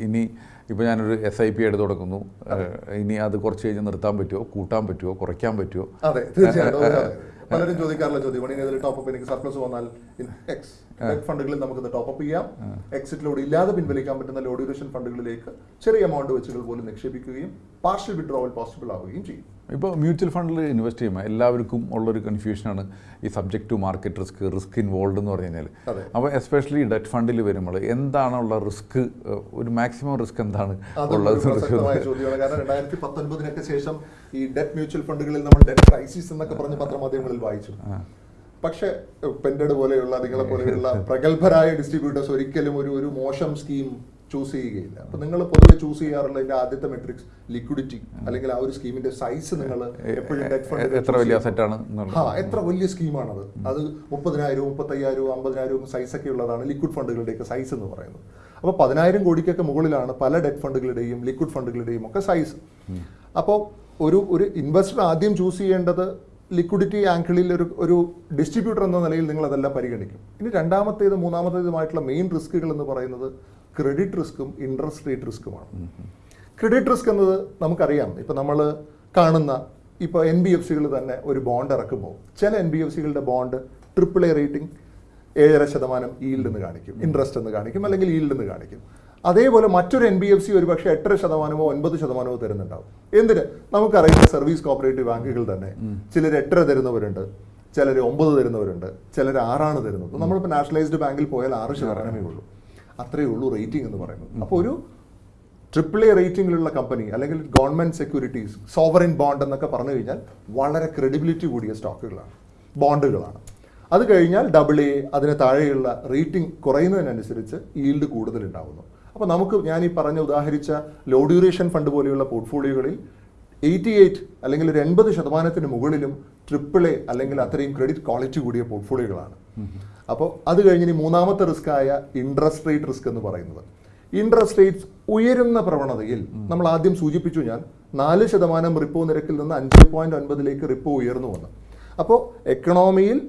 ഇനി ഇപ്പോൾ ഞാനൊരു എസ് ഐ പി എടുത്ത് തുടങ്ങുന്നു. ഇനി അത് കുറച്ച് കഴിഞ്ഞ് നിർത്താൻ പറ്റുമോ കൂട്ടാൻ പറ്റുമോ കുറയ്ക്കാൻ പറ്റുമോ അതെ തീർച്ചയായിട്ടും. പലരും ചോദിക്കാറുള്ള ചോദ്യം ഇനി ഇതിൽ ടോപ്പ് എനിക്ക് സർപ്ലസ് വന്നാൽ എക്സ് ഫണ്ടുകളിൽ നമുക്ക് ടോപ്പ് ചെയ്യാം. എക്സിറ്റ് ലോഡ് ഇല്ലാതെ പിൻവലിക്കാൻ പറ്റുന്ന ലോ ഡ്യൂറേഷൻ ഫണ്ടുകളിലേക്ക് ചെറിയ എമൗണ്ട് വെച്ചുകൾ പോലും നിക്ഷേപിക്കുകയും പാർഷ്യൽ വിഡ്രോവൽ പോസിബിൾ ആവുകയും ചെയ്യും. ഇപ്പോൾ മ്യൂച്വൽ ഫണ്ടിൽ ഇൻവെസ്റ്റ് ചെയ്യുമ്പോൾ എല്ലാവർക്കും ഉള്ളൊരു കൺഫ്യൂഷനാണ് ഈ subject to market risk risk involve എന്ന് പറഞ്ഞു കഴിഞ്ഞാൽ അപ്പോൾ എസ്പെഷ്യലി ഡെറ്റ് ഫണ്ടിൽ വരുമ്പോൾ എന്താണുള്ള റിസ്ക് ഒരു മാക്സിമം റിസ്ക് എന്താണ് ഉള്ളത് ചോദ്യമാണ്. കാരണം രണ്ടായിരത്തി പത്തൊൻപതിനൊക്കെ ശേഷം ഈ ഡെറ്റ് മ്യൂച്വൽ ഫണ്ടുകളിൽ നമ്മൾ ഡെറ്റ് ക്രൈസിസ് എന്നൊക്കെ പറഞ്ഞ് പത്രമാധ്യമങ്ങളിൽ വായിച്ചു. പക്ഷേ പെൻഡഡ് പോലെയുള്ള നിങ്ങളെ പോലെയുള്ള പ്രഗത്ഭരായ ഡിസ്ട്രിബ്യൂട്ടേഴ്സ് ഒരിക്കലും ഒരു ഒരു മോശം സ്കീം ചൂസ് ചെയ്യുകയില്ല. അപ്പൊ നിങ്ങൾ പൊതുവെ ചൂസ് ചെയ്യാറുള്ള ഇതിന്റെ ആദ്യത്തെ മെട്രിക്സ് ലിക്വിഡിറ്റി അല്ലെങ്കിൽ ആ ഒരു സ്കീമിന്റെ സൈസ് നിങ്ങൾ എപ്പോഴും എത്ര വലിയ അസറ്റാണ് ആ എത്ര വലിയ സ്കീമാണത് അത് മുപ്പതിനായിരവും മുപ്പത്തയ്യായിരവും അമ്പതിനായിരവും സൈസ് ഒക്കെ ഉള്ളതാണ് ലിക്വിഡ് ഫണ്ടുകളുടെയൊക്കെ സൈസ് എന്ന് പറയുന്നത്. അപ്പോൾ പതിനായിരം കോടിക്കൊക്കെ മുകളിലാണ് പല ഡെറ്റ് ഫണ്ടുകളുടെയും ലിക്വിഡ് ഫണ്ടുകളുടെയും ഒക്കെ സൈസ് അപ്പോൾ ഒരു ഒരു ഇൻവെസ്റ്റർ ആദ്യം ചൂസ് ചെയ്യേണ്ടത് ലിക്വിഡിറ്റി ആങ്കിളിൽ ഒരു ഒരു ഡിസ്ട്രിബ്യൂട്ടർ എന്ന നിലയിൽ നിങ്ങൾ അതെല്ലാം പരിഗണിക്കും. ഇനി രണ്ടാമത്തേത് മൂന്നാമത്തേതുമായിട്ടുള്ള മെയിൻ റിസ്കുകൾ എന്ന് പറയുന്നത് ക്രെഡിറ്റ് റിസ്ക്കും ഇൻട്രസ്റ്റ് റേറ്റ് റിസ്ക്കുമാണ് ക്രെഡിറ്റ് റിസ്ക് എന്നത് നമുക്കറിയാം. ഇപ്പം നമ്മൾ കാണുന്ന ഇപ്പോൾ എൻ ബി എഫ് സികൾ തന്നെ ഒരു ബോണ്ട് ഇറക്കുമ്പോൾ ചില എൻ ബി എഫ് സികളുടെ ബോണ്ട് ട്രിപ്പിൾ എ റേറ്റിംഗ് ഏഴര ശതമാനം ഈൽഡ് എന്ന് കാണിക്കും. ഇൻട്രസ്റ്റ് എന്ന് കാണിക്കും അല്ലെങ്കിൽ ഈൽഡ് എന്ന് കാണിക്കും. അതേപോലെ മറ്റൊരു എൻ ബി എഫ് സി ഒരുപക്ഷെ എട്ടര ശതമാനമോ ഒൻപത് ശതമാനമോ തരുന്നുണ്ടാവും. എന്തിന്? നമുക്കറിയുന്ന സർവീസ് കോപ്പറേറ്റീവ് ബാങ്കുകൾ തന്നെ ചിലർ എട്ടര തരുന്നവരുണ്ട് ചിലർ ഒമ്പത് തരുന്നവരുണ്ട് ചിലർ ആറാണ് തരുന്നത്. നമ്മളിപ്പോൾ നാഷണലൈസ്ഡ് ബാങ്കിൽ പോയാൽ ആറ് ശതമാനമേ ഉള്ളൂ. അത്രയേ ഉള്ളൂ റേറ്റിംഗ് എന്ന് പറയുന്നത്. അപ്പോൾ ഒരു ട്രിപ്പിൾ എ റേറ്റിംഗിലുള്ള കമ്പനി അല്ലെങ്കിൽ ഗവൺമെന്റ് സെക്യൂരിറ്റീസ് സോവറിൻ ബോണ്ട് എന്നൊക്കെ പറഞ്ഞു കഴിഞ്ഞാൽ വളരെ ക്രെഡിബിലിറ്റി കൂടിയ സ്റ്റോക്കുകളാണ് ബോണ്ടുകളാണ് അത് കഴിഞ്ഞാൽ ഡബിൾ എ അതിന് താഴെയുള്ള റേറ്റിംഗ് കുറയുന്നതിനനുസരിച്ച് ഈൽഡ് കൂടുതൽ ഉണ്ടാവുന്നു അപ്പോൾ നമുക്ക് ഞാൻ ഈ പറഞ്ഞ ഉദാഹരിച്ച ലോ ഡ്യൂറേഷൻ ഫണ്ട് പോലെയുള്ള പോർട്ട്ഫോളിയോകളിൽ എയ്റ്റി എയ്റ്റ് അല്ലെങ്കിൽ ഒരു എൺപത് ശതമാനത്തിന് മുകളിലും ട്രിപ്പിൾ എ അല്ലെങ്കിൽ അത്രയും ക്രെഡിറ്റ് ക്വാളിറ്റി കൂടിയ പോർട്ട്ഫോളിയോകളാണ് അപ്പോൾ അത് കഴിഞ്ഞ് ഇനി മൂന്നാമത്തെ റിസ്ക് ആയ ഇൻട്രസ്റ്റ് റേറ്റ് റിസ്ക് എന്ന് പറയുന്നത്. ഇൻട്രസ്റ്റ് റേറ്റ്സ് ഉയരുന്ന പ്രവണതയിൽ നമ്മൾ ആദ്യം സൂചിപ്പിച്ചു ഞാൻ നാല് ശതമാനം റിപ്പോ നിരക്കിൽ നിന്ന് അഞ്ച് പോയിന്റ് ഒൻപതിലേക്ക് റിപ്പോ ഉയർന്നു വന്നു. അപ്പോൾ എക്കണോമിയിൽ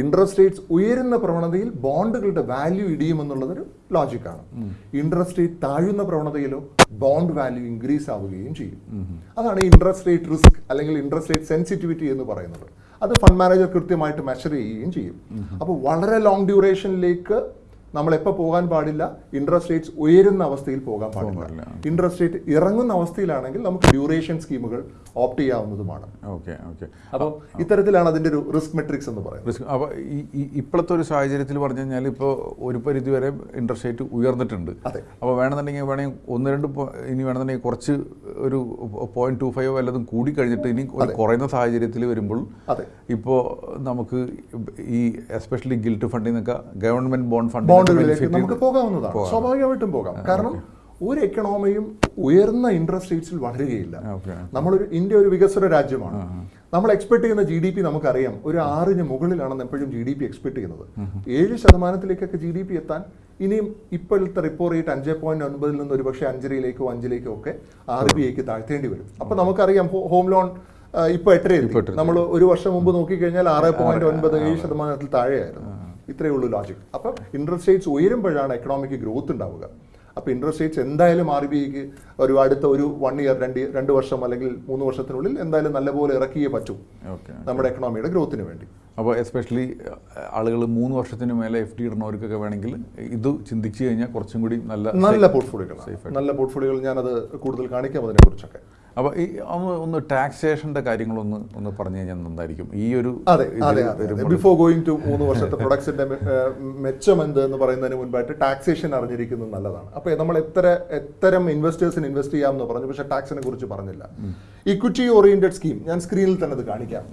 ഇൻട്രസ്റ്റ് റേറ്റ്സ് ഉയരുന്ന പ്രവണതയിൽ ബോണ്ടുകളുടെ വാല്യൂ ഇടിയുമെന്നുള്ളതൊരു ലോജിക്കാണ് ഇൻട്രസ്റ്റ് റേറ്റ് താഴുന്ന പ്രവണതയിലോ ബോണ്ട് വാല്യൂ ഇൻക്രീസ് ആവുകയും ചെയ്യും. അതാണ് ഇൻട്രസ്റ്റ് റേറ്റ് റിസ്ക് അല്ലെങ്കിൽ ഇൻട്രസ്റ്റ് റേറ്റ് സെൻസിറ്റിവിറ്റി എന്ന് പറയുന്നത്. അത് ഫണ്ട് മാനേജർ കൃത്യമായിട്ട് മെഷർ ചെയ്യുകയും ചെയ്യും. അപ്പോൾ വളരെ ലോങ് ഡ്യൂറേഷനിലേക്ക് നമ്മൾ എപ്പോൾ പോകാൻ പാടില്ല. ഇൻട്രസ്റ്റ് റേറ്റ്സ് ഉയരുന്ന അവസ്ഥയിൽ പോകാൻ പാടില്ല. ഇൻട്രസ്റ്റ് റേറ്റ് ഇറങ്ങുന്ന അവസ്ഥയിലാണെങ്കിൽ നമുക്ക് ഡ്യൂറേഷൻ സ്കീമുകൾ ഓപ്റ്റ് ചെയ്യാവുന്നതുമാണ്. Okay okay. അപ്പോൾ ഇത്തരത്തിലാണ് അതിന്റെ ഒരു റിസ്ക് മെട്രിക്സ് എന്ന് പറയുന്നത്. റിസ്ക് അപ്പോൾ ഈ ഇപ്പോഴത്തെ ഒരു സാഹചര്യത്തിൽ പറഞ്ഞു കഴിഞ്ഞാൽ ഇപ്പോൾ ഒരു പരിധി വരെ ഇൻട്രസ്റ്റ് റേറ്റ് ഉയർന്നിട്ടുണ്ട്. അതെ. അപ്പോൾ വേണമെന്നുണ്ടെങ്കിൽ വേണമെങ്കിൽ ഒന്ന് രണ്ട് ഇനി വേണമെന്നുണ്ടെങ്കിൽ കുറച്ച് ഒരു പോയിന്റ് ടു ഫൈവ് വല്ലതും കൂടി കഴിഞ്ഞിട്ട് ഇനി കുറയുന്ന സാഹചര്യത്തിൽ വരുമ്പോൾ അതെ. ഇപ്പോൾ നമുക്ക് ഈ എസ്പെഷ്യലി ഗിൽറ്റ് ഫണ്ടിൽ നിന്നൊക്കെ ഗവൺമെന്റ് ബോണ്ട് ഫണ്ട് ബോണ്ടുകളിലേക്ക് നമുക്ക് പോകാവുന്നതാണ്. സ്വാഭാവികമായിട്ടും പോകാം. കാരണം ഒരു എക്കണോമിയും ഉയർന്ന ഇൻട്രസ്റ്റ് റേറ്റ്സിൽ വളരുകയില്ല. നമ്മളൊരു ഇന്ത്യ ഒരു വികസന രാജ്യമാണ്. നമ്മൾ എക്സ്പെക്ട് ചെയ്യുന്ന ജി ഡി പി നമുക്കറിയാം. ഒരു ആറിന് മുകളിലാണ് എപ്പോഴും ജി ഡി പി എക്സ്പെക്ട് ചെയ്യുന്നത്. ഏഴ് ശതമാനത്തിലേക്കൊക്കെ ജി ഡി പി എത്താൻ ഇനിയും ഇപ്പോഴത്തെ റിപ്പോ റേറ്റ് അഞ്ച് പോയിന്റ് ഒൻപതിൽ നിന്ന് ഒരു പക്ഷേ അഞ്ചരയിലേക്കോ അഞ്ചിലേക്കോ ഒക്കെ ആർ ബി ഐക്ക് താഴ്ത്തേണ്ടി വരും. അപ്പൊ നമുക്കറിയാം ഹോം ലോൺ ഇപ്പൊ എട്ടരയിൽ നമ്മൾ ഒരു വർഷം മുമ്പ് നോക്കിക്കഴിഞ്ഞാൽ ആറ് പോയിന്റ് ഒൻപത് ഏഴ് ശതമാനത്തിൽ താഴെയായിരുന്നു. ഇത്രയേ ഉള്ളൂ ലോജിക് അപ്പം ഇൻട്രസ്റ്റ് റേറ്റ്സ് ഉയരുമ്പോഴാണ് എക്കണോമിക് ഗ്രോത്ത് ഉണ്ടാവുക. അപ്പോൾ ഇൻട്രസ്റ്റ് റേറ്റ്സ് എന്തായാലും ആർ ബി ഐക്ക് ഒരു അടുത്ത ഒരു വൺ ഇയർ രണ്ട് രണ്ട് വർഷം അല്ലെങ്കിൽ മൂന്ന് വർഷത്തിനുള്ളിൽ എന്തായാലും നല്ലപോലെ ഇറക്കിയേ പറ്റൂ നമ്മുടെ എക്കണോമിയുടെ ഗ്രോത്തിന് വേണ്ടി. അപ്പോൾ എസ്പെഷ്യലി ആളുകൾ മൂന്ന് വർഷത്തിന് മേലെ എഫ് ഡി ഇടുന്നവർക്കൊക്കെ വേണമെങ്കിൽ ഇത് ചിന്തിച്ചു കഴിഞ്ഞാൽ കുറച്ചും കൂടി നല്ല നല്ല പോർട്ട്ഫോളിയോ നല്ല പോർട്ട്ഫോളിയോകൾ ഞാനത് കൂടുതൽ കാണിക്കാം അതിനെ കുറിച്ചൊക്കെ അപ്പോൾ ഈ ഒന്ന് ഒന്ന് ടാക്സേഷന്റെ കാര്യങ്ങളൊന്ന് ഒന്ന് പറഞ്ഞു കഴിഞ്ഞാൽ നന്നായിരിക്കും. ഈ ഒരു അതെ അതെ അതെ ബിഫോർ ഗോയിങ് ടു മൂന്ന് വർഷത്തെ പ്രൊഡക്ട്സിന്റെ മെച്ചം എന്ത് എന്ന് പറയുന്നതിന് മുൻപായിട്ട് ടാക്സേഷൻ അറിഞ്ഞിരിക്കുന്നത് നല്ലതാണ്. അപ്പോൾ നമ്മൾ എത്ര എത്തരം ഇൻവെസ്റ്റേഴ്സിന് ഇൻവെസ്റ്റ് ചെയ്യാമെന്ന് പറഞ്ഞു. പക്ഷേ ടാക്സിനെ കുറിച്ച് പറഞ്ഞില്ല. ഇക്വിറ്റി ഓറിയന്റഡ് സ്കീം ഞാൻ സ്ക്രീനിൽ തന്നെ അത് കാണിക്കാം.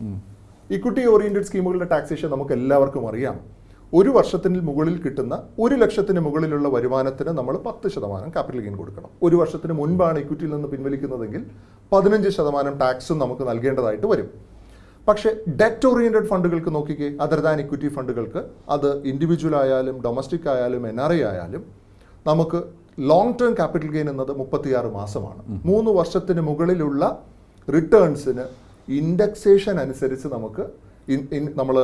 ഇക്വിറ്റി ഓറിയന്റഡ് സ്കീമുകളുടെ ടാക്സേഷൻ നമുക്ക് എല്ലാവർക്കും അറിയാം. ഒരു വർഷത്തിന് മുകളിൽ കിട്ടുന്ന ഒരു ലക്ഷത്തിന് മുകളിലുള്ള വരുമാനത്തിന് നമ്മൾ പത്ത് ശതമാനം ക്യാപിറ്റൽ ഗെയിൻ കൊടുക്കണം. ഒരു വർഷത്തിന് മുൻപാണ് ഇക്വിറ്റിയിൽ നിന്ന് പിൻവലിക്കുന്നതെങ്കിൽ പതിനഞ്ച് ശതമാനം ടാക്സും നമുക്ക് നൽകേണ്ടതായിട്ട് വരും. പക്ഷേ ഡെറ്റ് ഓറിയന്റഡ് ഫണ്ടുകൾക്ക് നോക്കിക്കേ അതർ ദാൻ ഇക്വിറ്റി ഫണ്ടുകൾക്ക് അത് ഇൻഡിവിജ്വൽ ആയാലും ഡൊമസ്റ്റിക് ആയാലും എൻ ആർ ഐ ആയാലും നമുക്ക് ലോങ് ടേം ക്യാപിറ്റൽ ഗെയിൻ എന്നത് മുപ്പത്തിയാറ് മാസമാണ്. മൂന്ന് വർഷത്തിന് മുകളിലുള്ള റിട്ടേൺസിന് ഇൻഡെക്സേഷൻ അനുസരിച്ച് നമുക്ക് നമ്മൾ